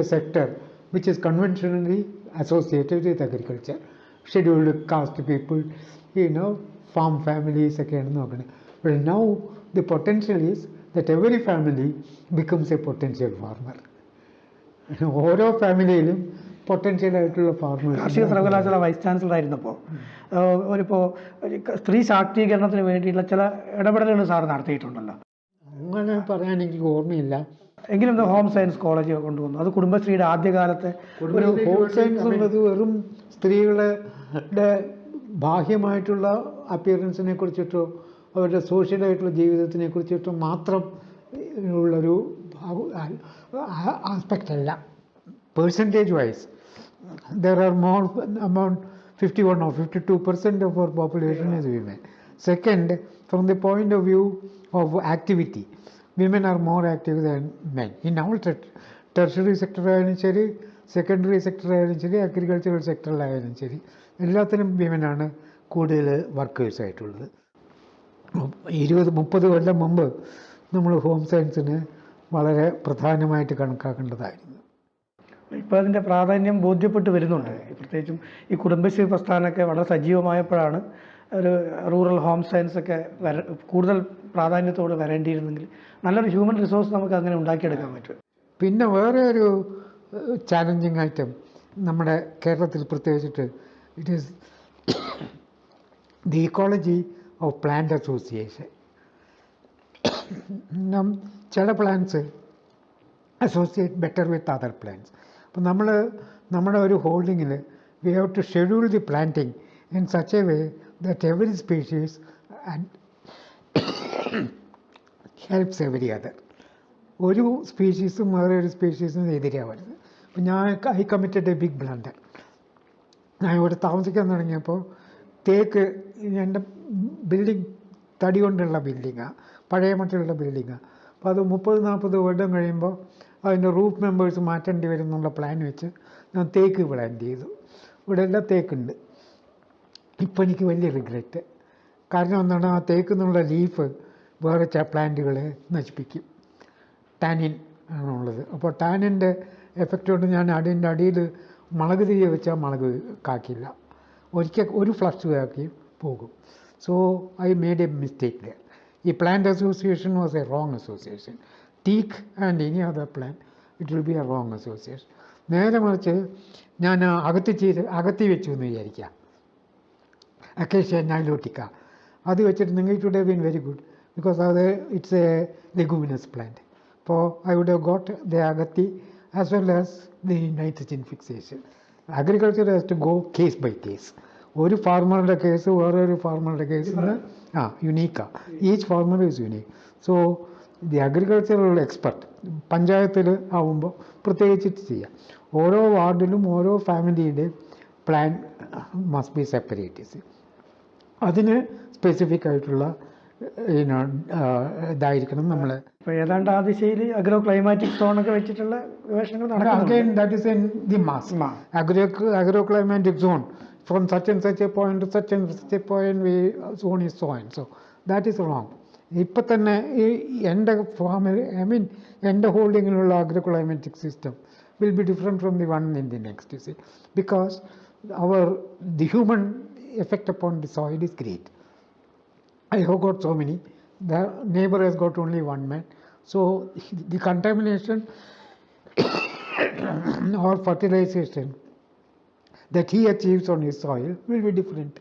a sector which is conventionally associated with agriculture scheduled caste people you know farm families ഒക്കെയാണ് നോക്കുന്നത് but now the potential is that every family becomes a potential farmer ഓരോ ഫാമിലിയിലും potential ആയിട്ടുള്ള farmers കാർഷിക സർവകലാശാല vice chancellor ആയിരുന്നപ്പോൾ ഒരിപ്പോൾ സ്ത്രീ ശാക്തീകരണത്തിന് വേണ്ടിയിട്ടുള്ള ചില ഇടപെടലുകൾ സാർ നടത്തിയിട്ടുണ്ടല്ലോ. അങ്ങനെ പറയാൻ എനിക്ക് ഓർമ്മയില്ല. എങ്കിലും ഹോം സയൻസ് കോളേജ് കൊണ്ടുവന്നു. അത് കുടുംബശ്രീയുടെ ആദ്യകാലത്തെ ഒരു ഹോം സയൻസ് എന്നത് വെറും സ്ത്രീകളുടെ ബാഹ്യമായിട്ടുള്ള അപ്പിയറൻസിനെ കുറിച്ചിട്ടോ അവരുടെ സോഷ്യലായിട്ടുള്ള ജീവിതത്തിനെ കുറിച്ചിട്ടോ മാത്രം ഉള്ളൊരു ആസ്പെക്റ്റ് അല്ല percentage wise, there are more amount 51 or 52 percent of our population is women. Second, from the point of view of activity, women are more active than men. In all ter- tertiary sector ആയാലും ശരി secondary sector ആയാലും ശരി agricultural സെക്ടറിലായാലും ശരി എല്ലാത്തിനും വിമനാണ് കൂടുതൽ workers ആയിട്ടുള്ളത് ഇരുപത് മുപ്പത് കൊല്ലം മുമ്പ് നമ്മൾ ഹോം സയൻസിന് വളരെ പ്രധാനമായിട്ട് കണക്കാക്കേണ്ടതായിരുന്നു. ഇപ്പോൾ അതിന്റെ പ്രാധാന്യം ബോധ്യപ്പെട്ട് വരുന്നുണ്ട്. പ്രത്യേകിച്ചും ഈ കുടുംബശ്രീ പ്രസ്ഥാനമൊക്കെ വളരെ സജീവമായപ്പോഴാണ് ഒരു റൂറൽ ഹോം സയൻസ് ഒക്കെ വര കൂടുതൽ പ്രാധാന്യത്തോട് വരേണ്ടിയിരുന്നെങ്കിൽ നല്ലൊരു ഹ്യൂമൻ റിസോഴ്സ് നമുക്ക് അങ്ങനെ ഉണ്ടാക്കിയെടുക്കാൻ പറ്റും. പിന്നെ വേറെ ഒരു ചാലഞ്ചിങ് ഐറ്റം നമ്മുടെ കേരളത്തിൽ പ്രത്യേകിച്ചിട്ട് it is the ecology of plant association. ചില plants associate better with other plants അപ്പോൾ നമ്മൾ നമ്മുടെ ഒരു ഹോൾഡിങ്ങിൽ we have to schedule the planting in such a way that every species and helps every other ഒരു സ്പീഷീസും വേറെ ഒരു സ്പീഷീസും എതിരാവരുത് അപ്പം ഞാൻ I committed a big blunder ഞാൻ ഇവിടെ താമസിക്കാൻ തുടങ്ങിയപ്പോൾ തേക്ക് എന്റെ ബിൽഡിംഗ് തടി കൊണ്ടുള്ള ബിൽഡിങ്ങാണ് പഴയ മട്ടിലുള്ള ബിൽഡിങ്ങാണ് അപ്പോൾ അത് മുപ്പത് നാൽപ്പത് കൊല്ലം കഴിയുമ്പോൾ അതിന്റെ റൂഫ് മെമ്പേഴ്സ് മാറ്റേണ്ടി വരും എന്നുള്ള പ്ലാൻ വെച്ച് ഞാൻ തേക്ക് പ്ലാന്റ് ചെയ്തു. ഇവിടെ എല്ലാം തേക്കുണ്ട്. ഇപ്പം എനിക്ക് വലിയ റിഗ്രറ്റ് കാരണം എന്താണ്? ആ തേക്ക് എന്നുള്ള ലീഫ് വേറെ ച പ്ലാന്റുകളെ നശിപ്പിക്കും. ടാനിൻ ആണുള്ളത്. അപ്പോൾ ടാനിന്റെ എഫക്റ്റ് കൊണ്ട് ഞാൻ അടിന്റെ അടിയിൽ മുളക് തിരികെ വെച്ചാൽ മുളക് കാക്കില്ല. ഒരിക്കൽ ഒരു ഫ്ലക്സ് കാക്കി പോകും. So I made a mistake ഈ plant association was a wrong association teak and any other plan it will be a wrong association നേരെ മറിച്ച് ഞാൻ അകത്ത് ചെയ്ത് അകത്തി വെച്ചു എന്ന് വിചാരിക്കാം അക്കേഷ്യ നൈലോട്ടിക്ക അത് വെച്ചിട്ട് നിങ്ങൾ would have been very good because അത് ഇറ്റ്സ് എ ലെഗുമിനസ് പ്ലാന്റ് അപ്പോൾ I would have got the akathi as well as the nitrogen fixation agriculture has to go case by case ഒരു ഫാർമറുടെ കേസ് വേറെ ഒരു ഫാർമറുടെ കേസ് ആ യുണീക്കാണ് each farmer is unique so the agricultural expert പഞ്ചായത്തിൽ ആവുമ്പോൾ പ്രത്യേകിച്ചിട്ട് ചെയ്യാം. ഓരോ വാർഡിലും ഓരോ ഫാമിലിയുടെയും പ്ലാൻ മസ്റ്റ് ബി സെപ്പറേറ്റീസ് അതിന് സ്പെസിഫിക് ആയിട്ടുള്ള ഇതായിരിക്കണം നമ്മൾ ഇപ്പോൾ ഏതാണ്ട് ആ ദിശയിൽ അഗ്രോ ക്ലൈമാറ്റിക് സോണൊക്കെ വെച്ചിട്ടുള്ള ഗവേഷണങ്ങൾ നടക്കാം that is in the mass agro agro climatic zone from such and such a point to such and such a point we zone is so and so that is wrong ഇപ്പം തന്നെ ഈ എൻ്റെ ഫാമിൽ I mean എൻ്റെ ഹോൾഡിങ്ങിലുള്ള agro climatic system will be different from the one in the next see because our the human effect upon the soil is great I have got so many. The neighbor has got only one man. So the contamination or fertilization that he achieves on his soil will be different.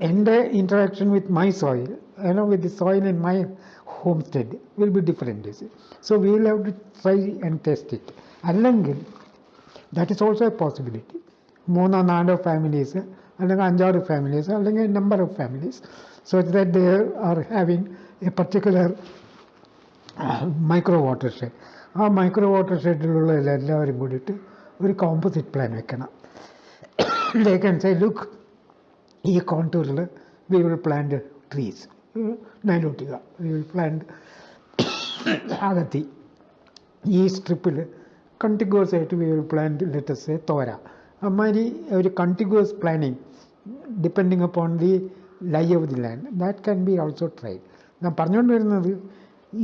And the interaction with my soil, you know, with the soil in my homestead will be different. You see. So we will have to try and test it. അല്ലെങ്കിൽ that is also a possibility മൂന്നോ നാലോ families അല്ലെങ്കിൽ അഞ്ചാറ് families അല്ലെങ്കിൽ number of families so that they are having a particular micro watershed ആ micro water ഷെഡിലുള്ള എല്ലാവരും കൂടിയിട്ട് ഒരു കോമ്പോസിറ്റ് പ്ലാൻ വെക്കണം. ദേ ക്യാൻ സേ ലുക്ക് ഈ കോണ്ടൂറിൽ we will plant trees nilotica we will plant akathi. ഈ സ്ട്രിപ്പിൽ കണ്ടിഗ്വസ് ആയിട്ട് വി വിൽ പ്ലാന്റ് ലെറ്റസ് തോര. അമ്മാതിരി ഒരു contiguous planning depending upon the lie of the land that can be also try ഞാൻ പറഞ്ഞുകൊണ്ട് വരുന്നത്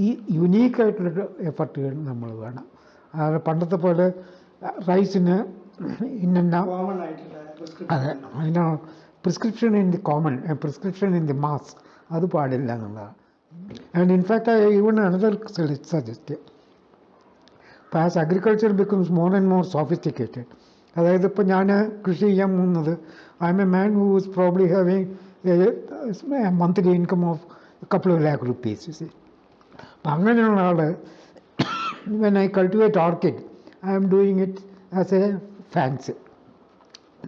ഈ യുനീക്കായിട്ടുള്ള എഫർട്ടുകൾ നമ്മൾ വേണം. അത് പണ്ടത്തെ പോലെ റൈസിന് ഇന്ന കോമൺ ആയിട്ടുള്ള അതെ. അതിന് prescription in the common prescription in the mass അത് പാടില്ല എന്നുള്ളതാണ് and in fact I even another suggest ഇപ്പോൾ as agriculture becomes more and more sophisticated അതായത് ഇപ്പോൾ ഞാൻ കൃഷി ചെയ്യാൻ പോകുന്നത് I'm a man who is probably having monthly income of couple of lakh rupees അപ്പം അങ്ങനെയുള്ള ആൾ when I cultivate orchid I'm doing it as a fans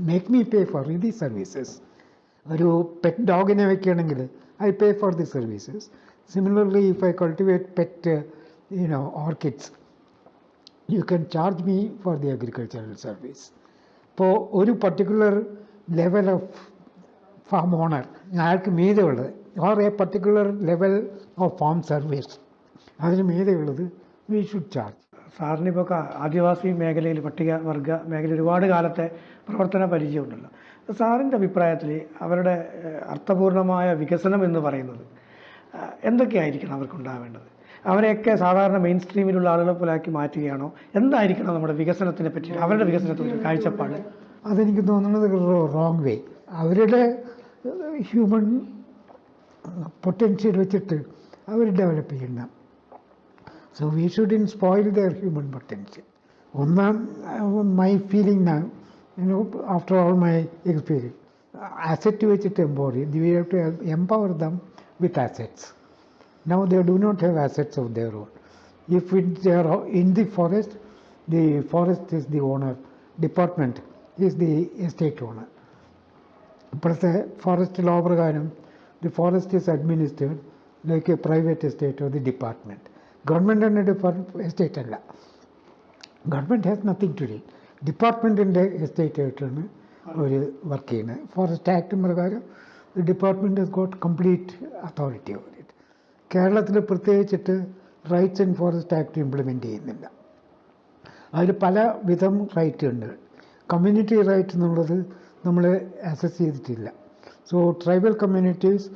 make me pay for the services ഒരു pet ഡോഗിനെ വെക്കുകയാണെങ്കിൽ I pay for the services similarly if I cultivate pet you know orchids you can charge me for the agricultural service ഇപ്പോൾ ഒരു particular level of farm owner അയാൾക്ക് മീതെയുള്ളത് or a particular level of farm service അതിന് മീതെയുള്ളത് we should charge സാറിനിപ്പോൾ ആദിവാസി മേഖലയിൽ പട്ടികവർഗ മേഖലയിൽ ഒരുപാട് കാലത്തെ പ്രവർത്തന പരിചയമുണ്ടല്ലോ. സാറിന്റെ അഭിപ്രായത്തിൽ അവരുടെ അർത്ഥപൂർണമായ വികസനം എന്ന് പറയുന്നത് എന്തൊക്കെയായിരിക്കണം അവർക്കുണ്ടാവേണ്ടത്? അവരെയൊക്കെ സാധാരണ മെയിൻ സ്ട്രീമിലുള്ള ആളുകളെ പോലെ ആക്കി മാറ്റുകയാണോ? എന്തായിരിക്കണം നമ്മുടെ വികസനത്തിനെ പറ്റി അവരുടെ വികസനത്തിന്റെ കാഴ്ചപ്പാട്? അതെനിക്ക് തോന്നുന്നത് റോങ് വേ അവരുടെ ഹ്യൂമൻ പൊട്ടൻഷ്യൽ വെച്ചിട്ട് അവർ ഡെവലപ്പ് ചെയ്യണം so we should in spoil their human potential ഒന്നാം മൈ ഫീലിംഗ് നാ you after all my experience asset വെച്ചിട്ട് എംപവർ ചെയ്യും we have to empower them with assets Now they do not have assets of their own. If it, they are in the forest, the forest is the owner, department is the estate owner. ഇപ്പോഴത്തെ forest law പ്രകാരം the forest is administered like a private estate of the department government തന്നെ depart estate അല്ല. Government has nothing to ഡി ഡിപ്പാർട്ട്മെന്റിന്റെ estate ആയിട്ടാണ് അവർ work ചെയ്യുന്നത്. Forest act പ്രകാരം the department has got complete authority over it കേരളത്തിൽ പ്രത്യേകിച്ചിട്ട് rights and forest act implement ചെയ്യുന്നില്ല. അതിൽ പല വിധം റൈറ്റ് ഉണ്ട്. കമ്മ്യൂണിറ്റി റൈറ്റ് എന്നുള്ളത് നമ്മൾ അസസ് ചെയ്തിട്ടില്ല. So tribal communities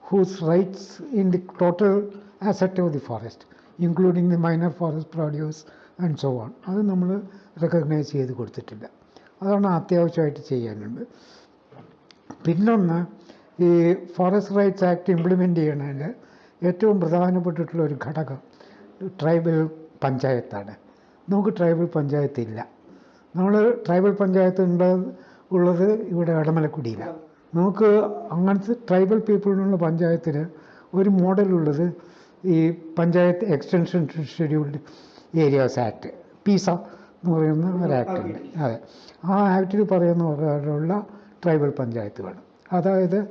whose rights in the total asset of the forest including the minor forest produce and so on അത് നമ്മൾ റെക്കഗ്നൈസ് ചെയ്ത് കൊടുത്തിട്ടില്ല. അതാണ് അത്യാവശ്യമായിട്ട് ചെയ്യാനുണ്ട് പിന്നൊന്ന് ഈ ഫോറസ്റ്റ് റൈറ്റ്സ് ആക്ട് ഇംപ്ലിമെന്റ് ചെയ്യണതിൽ ഏറ്റവും പ്രധാനപ്പെട്ടിട്ടുള്ള ഒരു ഘടകം ട്രൈബൽ പഞ്ചായത്താണ്. നമുക്ക് ട്രൈബൽ പഞ്ചായത്ത് ഇല്ല. നമ്മൾ ട്രൈബൽ പഞ്ചായത്ത് ഉണ്ട് ഉള്ളത് ഇവിടെ ഇടമലക്കുടിയിലാണ് നമുക്ക് അങ്ങനത്തെ ട്രൈബൽ പീപ്പിളിനുള്ള പഞ്ചായത്തിന് ഒരു മോഡലുള്ളത് ഈ panchayat extension scheduled areas act PESA എന്ന് പറയുന്ന ഒരു ആക്ട് ഉണ്ട്. അതെ. ആ ആക്ടിൽ പറയുന്ന പ്രകാരമുള്ള ട്രൈബൽ പഞ്ചായത്തുകൾ അതായത്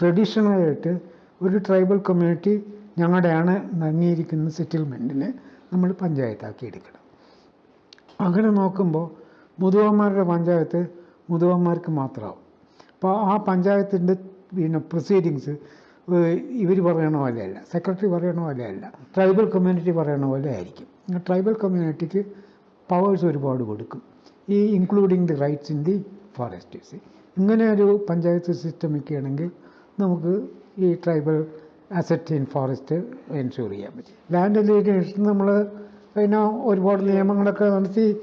ട്രഡീഷണലായിട്ട് ഒരു ട്രൈബൽ കമ്മ്യൂണിറ്റി ഞങ്ങളുടെയാണ് നങ്ങിയിരിക്കുന്ന സെറ്റിൽമെന്റിനെ നമ്മൾ പഞ്ചായത്താക്കി എടുക്കണം. അങ്ങനെ നോക്കുമ്പോൾ മുതുവന്മാരുടെ പഞ്ചായത്ത് മുതുവന്മാർക്ക് മാത്രമാവും. അപ്പോൾ ആ പഞ്ചായത്തിന്റെ പിന്നെ പ്രൊസീഡിങ്സ് ഇവർ പറയണ പോലെയല്ല. സെക്രട്ടറി പറയണ പോലെയല്ല. ട്രൈബൽ കമ്മ്യൂണിറ്റി പറയണ പോലെ ആയിരിക്കും. ട്രൈബൽ കമ്മ്യൂണിറ്റിക്ക് പവേഴ്സ് ഒരുപാട് കൊടുക്കും. ഈ including the rights in the foresters ഇങ്ങനെ ഒരു പഞ്ചായത്ത് സിസ്റ്റം ഒക്കെയാണെങ്കിൽ നമുക്ക് ഈ tribal asset in forest ensure ചെയ്യാൻ പറ്റും. ലാൻഡ് അലിഗേഷൻ നമ്മൾ പിന്നെ ഒരുപാട് നിയമങ്ങളൊക്കെ നടത്തി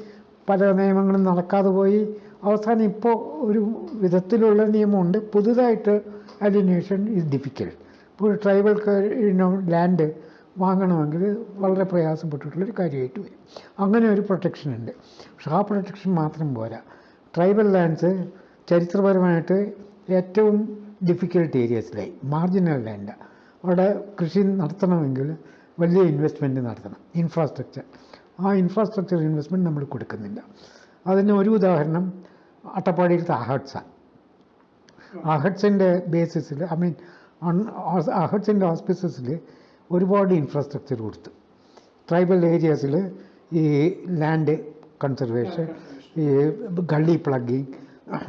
പല നിയമങ്ങളും നടക്കാതെ പോയി. അവസാനം ഇപ്പോൾ ഒരു വിധത്തിലുള്ള നിയമമുണ്ട്. പുതുതായിട്ട് അലിനേഷൻ ഇസ് ഡിഫിക്കൽട്ട് ഇപ്പോൾ ഒരു ട്രൈബൽ ലാൻഡ് വാങ്ങണമെങ്കിൽ വളരെ പ്രയാസപ്പെട്ടിട്ടുള്ളൊരു കാര്യമായിട്ട് വരും. അങ്ങനെ ഒരു പ്രൊട്ടക്ഷൻ ഉണ്ട്. പക്ഷെ ആ പ്രൊട്ടക്ഷൻ മാത്രം പോരാ. ട്രൈബൽ ലാൻഡ്സ് ചരിത്രപരമായിട്ട് ഏറ്റവും ഡിഫിക്കൽട്ട് ഏരിയസിലായി മാർജിനൽ ലാൻഡ് അവിടെ കൃഷി നടത്തണമെങ്കിൽ വലിയ ഇൻവെസ്റ്റ്മെന്റ് നടത്തണം. ഇൻഫ്രാസ്ട്രക്ചർ ആ ഇൻഫ്രാസ്ട്രക്ചർ ഇൻവെസ്റ്റ്മെന്റ് നമ്മൾ കൊടുക്കുന്നില്ല. അതിന് ഒരു ഉദാഹരണം അട്ടപ്പാടിയിലത്തെ അഹഡ്സാണ് അഹഡ്സിന്റെ ബേസിസിൽ ഐ മീൻ അഹഡ്സിന്റെ ഹോസ്പിറ്റൽസിൽ ഒരുപാട് ഇൻഫ്രാസ്ട്രക്ചർ കൊടുത്തു. ട്രൈബൽ ഏരിയാസിൽ ഈ ലാൻഡ് കൺസർവേഷൻ ഈ ഗള്ളി പ്ലഗിങ്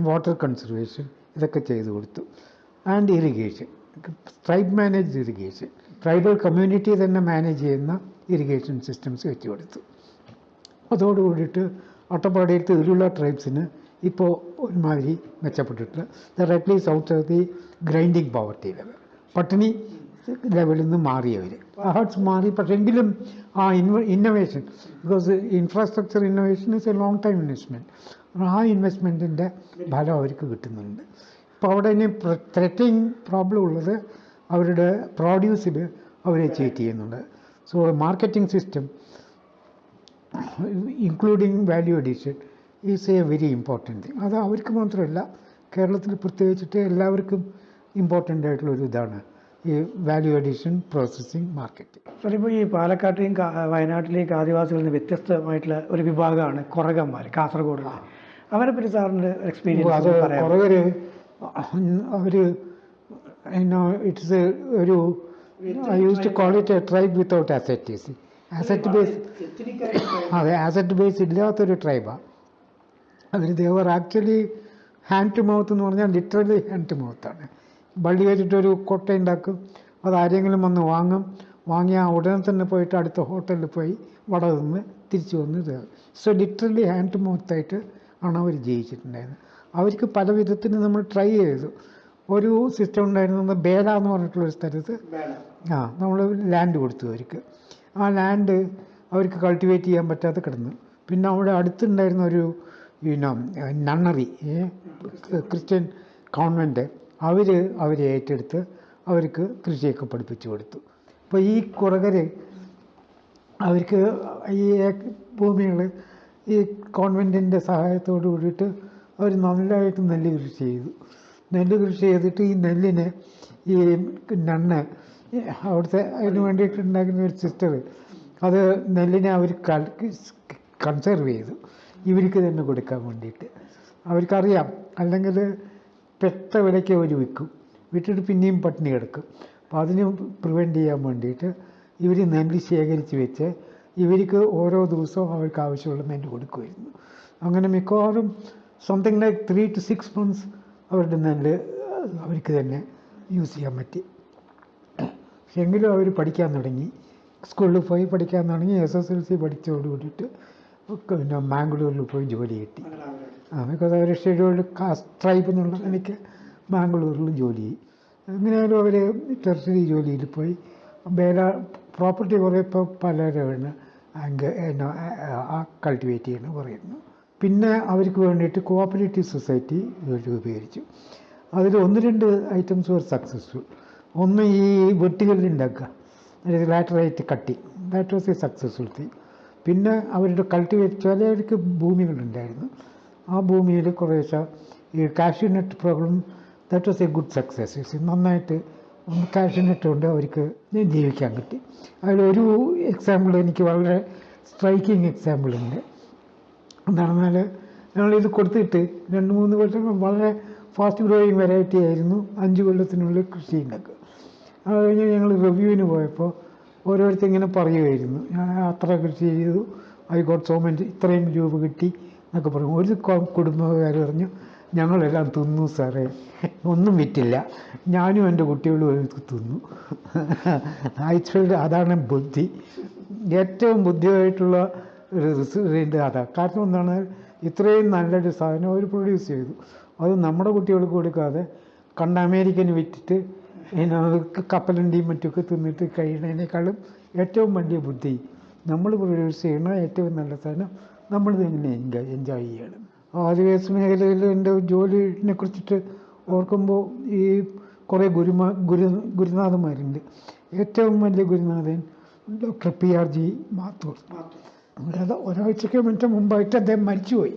വാട്ടർ കൺസർവേഷൻ ഇതൊക്കെ ചെയ്തു കൊടുത്തു. And irrigation tribe manage irrigation tribal community തന്നെ മാനേജ് ചെയ്യുന്ന ഇറിഗേഷൻ സിസ്റ്റംസ് വെച്ച് കൊടുത്തു. അതോടുകൂടിയിട്ട് അട്ടപ്പാടിയിലത്തെ ഇതിലുള്ള ട്രൈബ്സിന് ഇപ്പോൾ ഒരുമാതിരി മെച്ചപ്പെട്ടിട്ടില്ല their at least out of the grinding poverty level പട്ടിണി ലെവലിൽ നിന്ന് മാറിയവർ ഹാർട്സ് മാറി പക്ഷേ എങ്കിലും ആ ഇൻവ innovation because infrastructure innovation is a long time investment ആ ഇൻവെസ്റ്റ്മെന്റിന്റെ ഫലം അവർക്ക് കിട്ടുന്നുണ്ട്. ഇപ്പോൾ അവിടെ ഇനി ത്രെറ്റിങ് പ്രോബ്ലം ഉള്ളത് അവരുടെ പ്രോഡ്യൂസിൽ അവരെ ചീറ്റ് ചെയ്യുന്നുണ്ട്. So marketing system including value addition is a very important thing. അത് അവർക്ക് മാത്രമല്ല കേരളത്തിൽ പ്രത്യേകിച്ചിട്ട് എല്ലാവർക്കും ഇമ്പോർട്ടന്റ് ആയിട്ടുള്ളൊരു ഇതാണ് ഈ value addition processing marketing sir ഇപ്പോൾ ഈ പാലക്കാട്ടിലെയും വയനാട്ടിലെയും ആദിവാസികളിൽ നിന്ന് വ്യത്യസ്തമായിട്ടുള്ള ഒരു വിഭാഗമാണ് കുറകന്മാർ കാസർഗോഡ് അവരെ പറ്റി സാറിന്റെ എക്സ്പീരിയൻസ് അത് കുറവർ അവർ ഇറ്റ്സ് ഒരു I used to call it a tribe without asset asset base അതെ അസറ്റ് ബേസ് ഇല്ലാത്തൊരു ട്രൈബാണ് അവർ ദേവർ ആക്ച്വലി ഹാൻഡ് ടു മൗത്ത് എന്ന് പറഞ്ഞാൽ ലിറ്ററലി ഹാൻഡ് ടു മൗത്താണ് ബള്ളി വെച്ചിട്ടൊരു കൊട്ട ഉണ്ടാക്കും. അത് ആരെങ്കിലും വന്ന് വാങ്ങും. വാങ്ങിയ ഉടനെ തന്നെ പോയിട്ട് അടുത്ത ഹോട്ടലിൽ പോയി വട നിന്ന് തിരിച്ചു വന്ന് സോ ലിറ്ററലി ഹാൻഡ് ടു മൗത്തായിട്ട് ആണ് അവർ ജയിച്ചിട്ടുണ്ടായിരുന്നത് അവർക്ക് പല വിധത്തിന് നമ്മൾ ട്രൈ ചെയ്തു. ഒരു സിസ്റ്റം ഉണ്ടായിരുന്നത് ബേല എന്ന് പറഞ്ഞിട്ടുള്ളൊരു സ്ഥലത്ത്. ആ നമ്മൾ ലാൻഡ് കൊടുത്തു അവർക്ക്. ആ ലാൻഡ് അവർക്ക് കൾട്ടിവേറ്റ് ചെയ്യാൻ പറ്റാതെ കിടന്നു. പിന്നെ അവിടെ അടുത്തുണ്ടായിരുന്ന ഒരു പിന്നെ നണ്ണറി ക്രിസ്ത്യൻ കോൺവെന്റ് അവർ അവരെ ഏറ്റെടുത്ത് അവർക്ക് കൃഷിയൊക്കെ പഠിപ്പിച്ചു കൊടുത്തു. അപ്പോൾ ഈ കുറകർ അവർക്ക് ഈ ഭൂമികൾ ഈ കോൺവെന്റിന്റെ സഹായത്തോട് കൂടിയിട്ട് അവർ നല്ലതായിട്ട് നെല്ല് കൃഷി ചെയ്തു. നെല്ല് കൃഷി ചെയ്തിട്ട് ഈ നെല്ലിനെ ഈ നണ്ണ് അവിടുത്തെ അതിന് വേണ്ടിയിട്ട് ഉണ്ടാക്കുന്ന ഒരു സിസ്റ്റർ അത് നെല്ലിനെ അവർ കൺസേർവ് ചെയ്തു. ഇവർക്ക് തന്നെ കൊടുക്കാൻ വേണ്ടിയിട്ട്. അവർക്കറിയാം അല്ലെങ്കിൽ പെട്ട വിലയ്ക്ക് അവർ വിൽക്കും. വിറ്റിട്ട് പിന്നെയും പട്ടിണി കിടക്കും. അപ്പോൾ അതിന് പ്രിവെന്റ് ചെയ്യാൻ വേണ്ടിയിട്ട് ഇവർ നെല്ല് ശേഖരിച്ച് വെച്ച് ഇവർക്ക് ഓരോ ദിവസവും അവർക്ക് ആവശ്യമുള്ള നെല്ല് കൊടുക്കുമായിരുന്നു. അങ്ങനെ മിക്കവാറും something like three to six months അവരുടെ നെല്ല് അവർക്ക് തന്നെ യൂസ് ചെയ്യാൻ പറ്റി. എങ്കിലും അവർ പഠിക്കാൻ തുടങ്ങി. സ്കൂളിൽ പോയി പഠിക്കാൻ തുടങ്ങി എസ് എസ് എൽ സി പഠിച്ചോട് കൂടിയിട്ട് പിന്നെ മാംഗ്ലൂരിൽ പോയി ജോലി കിട്ടി. ബിക്കോസ് അവർ ഷെഡ്യൂൾഡ് കാസ്റ്റ് ട്രൈബ് എന്നുള്ള എനിക്ക് മാംഗ്ലൂരിൽ ജോലി ചെയ്യും എങ്ങനെയായാലും അവർ ടെറിട്ടറി ജോലിയിൽ പോയി. വേല പ്രോപ്പർട്ടി കുറേ ഇപ്പോൾ പലരാണ് അങ്ക് കൾട്ടിവേറ്റ് ചെയ്യണം പറയുന്നു. പിന്നെ അവർക്ക് വേണ്ടിയിട്ട് കോഓപ്പറേറ്റീവ് സൊസൈറ്റി രൂപീകരിച്ചു. അതിൽ ഒന്ന് രണ്ട് ഐറ്റംസ് വർ സക്സസ്ഫുൾ ഒന്ന് ഈ വെട്ടുകളിൽ ഉണ്ടാക്കുക. അതായത് ലാറ്ററൈറ്റ് കട്ടി. That was a successful thing പിന്നെ അവരുടെ കൾട്ടിവേറ്റ് ചിലവർക്ക് ഭൂമികളുണ്ടായിരുന്നു. ആ ഭൂമിയിൽ കുറേശ്ശെ ഈ cashew nut problem that was a good success നന്നായിട്ട് കാഷ്യൂനട്ട് കൊണ്ട് അവർക്ക് ജീവിക്കാൻ പറ്റി. അതിലൊരു എക്സാമ്പിൾ എനിക്ക് വളരെ സ്ട്രൈക്കിങ് എക്സാമ്പിൾ ഉണ്ട്. എന്താണെന്നാൽ ഞങ്ങളിത് കൊടുത്തിട്ട് രണ്ട് മൂന്ന് കൊല്ലം വളരെ ഫാസ്റ്റ് ഗ്രോയിങ് വെറൈറ്റി ആയിരുന്നു. അഞ്ച് കൊല്ലത്തിനുള്ളിൽ കൃഷി ഉണ്ടാക്കുക. അത് കഴിഞ്ഞ് ഞങ്ങൾ റിവ്യൂവിന് പോയപ്പോൾ ഓരോരുത്തർ ഇങ്ങനെ പറയുമായിരുന്നു ഞാൻ അത്ര കൃഷി ചെയ്തു. ഐ ഗോട്ട് സോ മച്ച് ഇത്രയും രൂപ കിട്ടി എന്നൊക്കെ പറയും ഒരു കുടുംബക്കാർ പറഞ്ഞു ഞങ്ങളെല്ലാം തിന്നു സാറേ. ഒന്നും വിറ്റില്ല. ഞാനും എന്റെ കുട്ടികളും തിന്നു. ആക്ച്വലി അതാണ് ബുദ്ധി. ഏറ്റവും ബുദ്ധിയായിട്ടുള്ള ഒരു റിസൾട്ട് അതാണ് കാരണം എന്താണ്? ഇത്രയും നല്ലൊരു സാധനം അവർ പ്രൊഡ്യൂസ് ചെയ്തു. അത് നമ്മുടെ കുട്ടികൾക്ക് കൊടുക്കാതെ കണ്ട അമേരിക്കന് വിറ്റിട്ട് പിന്നെ കപ്പലണ്ടിയും മറ്റുമൊക്കെ തിന്നിട്ട് കഴിയുന്നതിനേക്കാളും ഏറ്റവും വലിയ ബുദ്ധി നമ്മൾ പ്രൊഡ്യൂസ് ചെയ്യുന്ന ഏറ്റവും നല്ല സാധനം നമ്മൾ തന്നെ എൻജോയ് എൻജോയ് ചെയ്യണം. ആദിവാസി മേഖലയിൽ എന്റെ ജോലിനെ കുറിച്ചിട്ട് ഓർക്കുമ്പോൾ ഈ കുറേ ഗുരുമാ ഗുരു ഗുരുനാഥന്മാരുണ്ട്. ഏറ്റവും വലിയ ഗുരുനാഥൻ doctor P R G Mathur. അതായത് ഒരാഴ്ചയ്ക്ക് മറ്റേ മുമ്പായിട്ട് അദ്ദേഹം മരിച്ചുപോയി.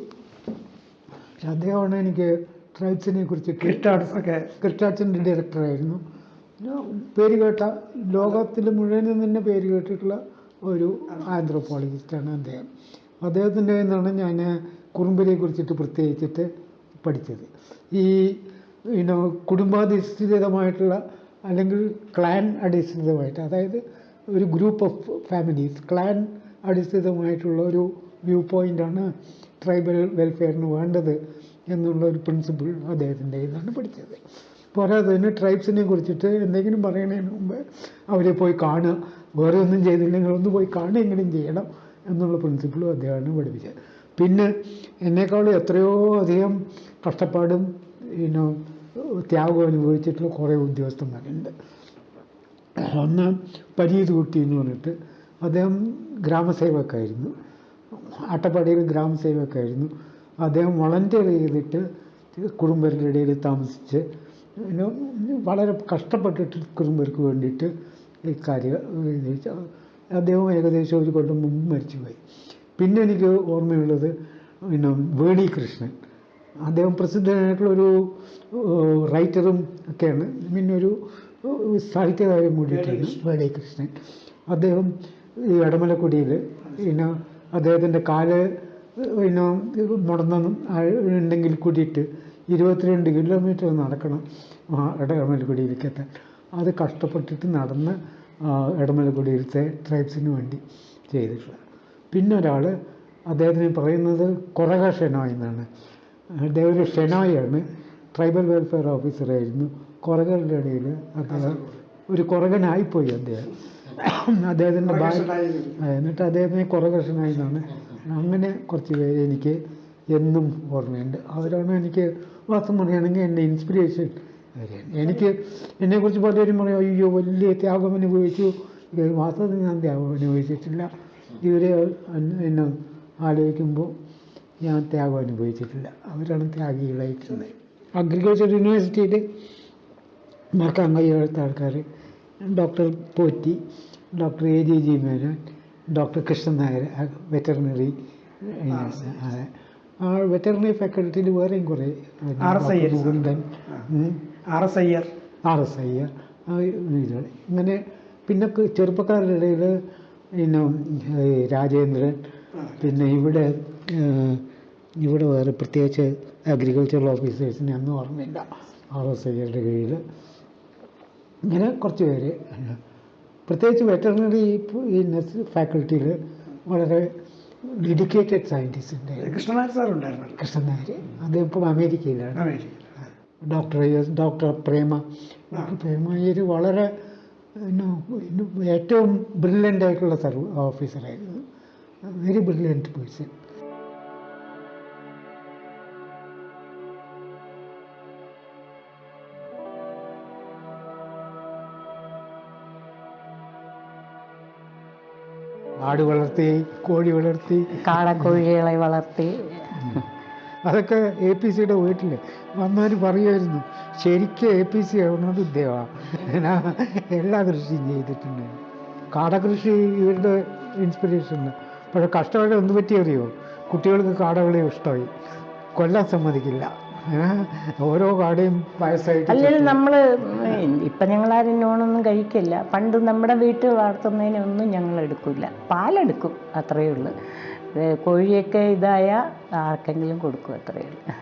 അദ്ദേഹമാണ് എനിക്ക് ട്രൈബ്സിനെ കുറിച്ച് ക്രിസ്റ്റാർട്സ് ഒക്കെ ക്രിസ്റ്റാർട്സിന്റെ ഡയറക്ടറായിരുന്നു പേര് കേട്ട ലോകത്തിൽ മുഴുവനും തന്നെ പേര് കേട്ടിട്ടുള്ള ഒരു ആന്ത്രോപോളജിസ്റ്റാണ് അദ്ദേഹം. അദ്ദേഹത്തിന്റെ നിന്നാണ് ഞാൻ കുറുമ്പിനെ കുറിച്ചിട്ട് പ്രത്യേകിച്ചിട്ട് പഠിച്ചത്. ഈ കുടുംബാധിഷ്ഠിതമായിട്ടുള്ള അല്ലെങ്കിൽ ക്ലാൻ അടിസ്ഥാനമായിട്ട് അതായത് ഒരു ഗ്രൂപ്പ് ഓഫ് ഫാമിലീസ് ക്ലാൻ അടിസ്ഥാനമായിട്ടുള്ള ഒരു വ്യൂ പോയിന്റാണ് ട്രൈബൽ വെൽഫെയറിന് വേണ്ടത് എന്നുള്ള ഒരു പ്രിൻസിപ്പിൾ അദ്ദേഹത്തിന്റെ ഇതാണ് പഠിച്ചത്. പോരാതെ തന്നെ ട്രൈബ്സിനെ കുറിച്ചിട്ട് എന്തെങ്കിലും പറയുന്നതിന് മുമ്പ് അവരെ പോയി കാണുക. വേറെ ഒന്നും ചെയ്തില്ലെങ്കിൽ ഒന്ന് പോയി കാണുകയെങ്കിലും ചെയ്യണം എന്നുള്ള പ്രിൻസിപ്പിളും അദ്ദേഹമാണ് പഠിപ്പിച്ചത് പിന്നെ എന്നെക്കാളും എത്രയോ അധികം കഷ്ടപ്പാടും പിന്നെ ത്യാഗം അനുഭവിച്ചിട്ടുള്ള കുറേ ഉദ്യോഗസ്ഥന്മാരുണ്ട്. ഒന്ന് പരീത് കുട്ടി എന്ന് പറഞ്ഞിട്ട് അദ്ദേഹം ഗ്രാമസേവക്കായിരുന്നു. അട്ടപ്പാടിയിൽ ഗ്രാമസേവക്കായിരുന്നു. അദ്ദേഹം വളണ്ടിയർ ചെയ്തിട്ട് കുടുംബരുടെ ഇടയിൽ താമസിച്ച് വളരെ കഷ്ടപ്പെട്ടിട്ട് കുടുംബർക്ക് വേണ്ടിയിട്ട് ഈ കാര്യം അദ്ദേഹം ഏകദേശം ഒരു കൊല്ലം മുമ്പ് മരിച്ചുപോയി. പിന്നെ എനിക്ക് ഓർമ്മയുള്ളത് പിന്നെ വേണി കൃഷ്ണൻ. അദ്ദേഹം പ്രസിദ്ധനായിട്ടുള്ളൊരു റൈറ്ററും ഒക്കെയാണ്. പിന്നെ ഒരു സാഹിത്യകാരൻ കൂടിയിട്ടാണ് വേണി കൃഷ്ണൻ. അദ്ദേഹം ഈ ഇടമലക്കുടിയിൽ പിന്നെ അദ്ദേഹത്തിന്റെ കാൽ പിന്നെ മുടന്നും ഉണ്ടെങ്കിൽ കൂടിയിട്ട് ഇരുപത്തിരണ്ട് കിലോമീറ്റർ നടക്കണം ആ ഇടമലക്കുടിയിലേക്ക് എത്താൻ അത് കഷ്ടപ്പെട്ടിട്ട് നടന്ന് ഇടമലക്കുടിയിലത്തെ ട്രൈബ്സിന് വേണ്ടി ചെയ്തിട്ടുള്ളത് പിന്നെ ഒരാൾ അദ്ദേഹത്തിന് പറയുന്നത് കൊറക ഷെനോയ് എന്നാണ്. അദ്ദേഹം ഒരു ഷെനോയാണ് ട്രൈബൽ വെൽഫെയർ ഓഫീസറായിരുന്നു കൊറകളുടെ ഇടയിൽ അദ്ദേഹം ഒരു കുറകനായിപ്പോയി അദ്ദേഹം. അദ്ദേഹത്തിന്റെ എന്നിട്ട് അദ്ദേഹത്തിന് കുറകർഷനായി എന്നാണ്. അങ്ങനെ കുറച്ച് പേര് എനിക്ക് എന്നും ഓർമ്മയുണ്ട്. അവരാണ് എനിക്ക് വാസ്തവം പറയുകയാണെങ്കിൽ എന്റെ ഇൻസ്പിരേഷൻ എനിക്ക് എന്നെക്കുറിച്ച് പലരും പറയും അയ്യോ വലിയ ത്യാഗം അനുഭവിച്ചു. വാസ്തവത്തിൽ ഞാൻ ത്യാഗം അനുഭവിച്ചിട്ടില്ല. ഇവരെ എന്നെ ആലോചിക്കുമ്പോൾ ഞാൻ ത്യാഗം അനുഭവിച്ചിട്ടില്ല. അവരാണ് ത്യാഗികളായിട്ടുള്ളത്. അഗ്രികൾച്ചർ യൂണിവേഴ്സിറ്റിയിൽ മറക്കാൻ കഴിയാത്ത ആൾക്കാർ doctor Potti doctor A G G Menon doctor Krishnan Nair veterinary അതെ വെറ്ററിനറി ഫാക്കൽറ്റിയിൽ വേറെയും കുറേ. R S Iyer R. S I ഇതുകൾ. ഇങ്ങനെ പിന്നെ ചെറുപ്പക്കാരുടെ ഇടയിൽ പിന്നെ രാജേന്ദ്രൻ പിന്നെ ഇവിടെ ഇവിടെ വേറെ പ്രത്യേകിച്ച് അഗ്രികൾച്ചറൽ ഓഫീസേഴ്സിനെ ഒന്നും ഓർമ്മയില്ല. ആർ എസ് ഐയുടെ കീഴിൽ. ഇങ്ങനെ കുറച്ച് പേര്. പ്രത്യേകിച്ച് വെറ്ററിനറി ഈ ഫാക്കൽറ്റിയിൽ വളരെ ഡെഡിക്കേറ്റഡ് സയന്റിസ്റ്റിന്റെ കൃഷ്ണനായർ സാർ ഉണ്ടായിരുന്നു. കൃഷ്ണനായർ അദ്ദേഹം ഇപ്പം അമേരിക്കയിലാണ്. അമേരിക്ക ഡോക്ടർ ഡോക്ടർ പ്രേമ. ഡോക്ടർ പ്രേമ അയ്യർ വളരെ ഏറ്റവും ബ്രില്യന്റ് ആയിട്ടുള്ള സർവ ഓഫീസറായിരുന്നു വെരി ബ്രില്യന്റ് പേഴ്സൺ ആട് വളർത്തി കോഴി വളർത്തി. കാടക്കോഴികളെ വളർത്തി. അതൊക്കെ എ പി സിയുടെ വീട്ടിൽ വന്നവർ പറയുമായിരുന്നു ശരിക്കും എ പി സി ആവുന്നത് ഇദ്ദേഹമാണ് എല്ലാ കൃഷിയും ചെയ്തിട്ടുണ്ട്. കാടകൃഷി ഇവരുടെ ഇൻസ്പിറേഷനാണ് പക്ഷേ കഷ്ടപ്പാട് എന്ത് പറ്റിയറിയോ കുട്ടികൾക്ക് കാടകളെ ഇഷ്ടമായി. കൊല്ലാൻ സമ്മതിക്കില്ല? ഓരോ കാടയും വയസ്സായിട്ട് അല്ലെങ്കിൽ നമ്മൾ ഇപ്പം ആരും നോണൊന്നും കഴിക്കില്ല. പണ്ട് നമ്മുടെ വീട്ടിൽ വളർത്തുന്നതിനൊന്നും ഞങ്ങൾ എടുക്കില്ല പാലെടുക്കും അത്രയേ ഉള്ളൂ. കോഴിയൊക്കെ ഇതായ ആർക്കെങ്കിലും കൊടുക്കും അത്രയേ ഉള്ളൂ.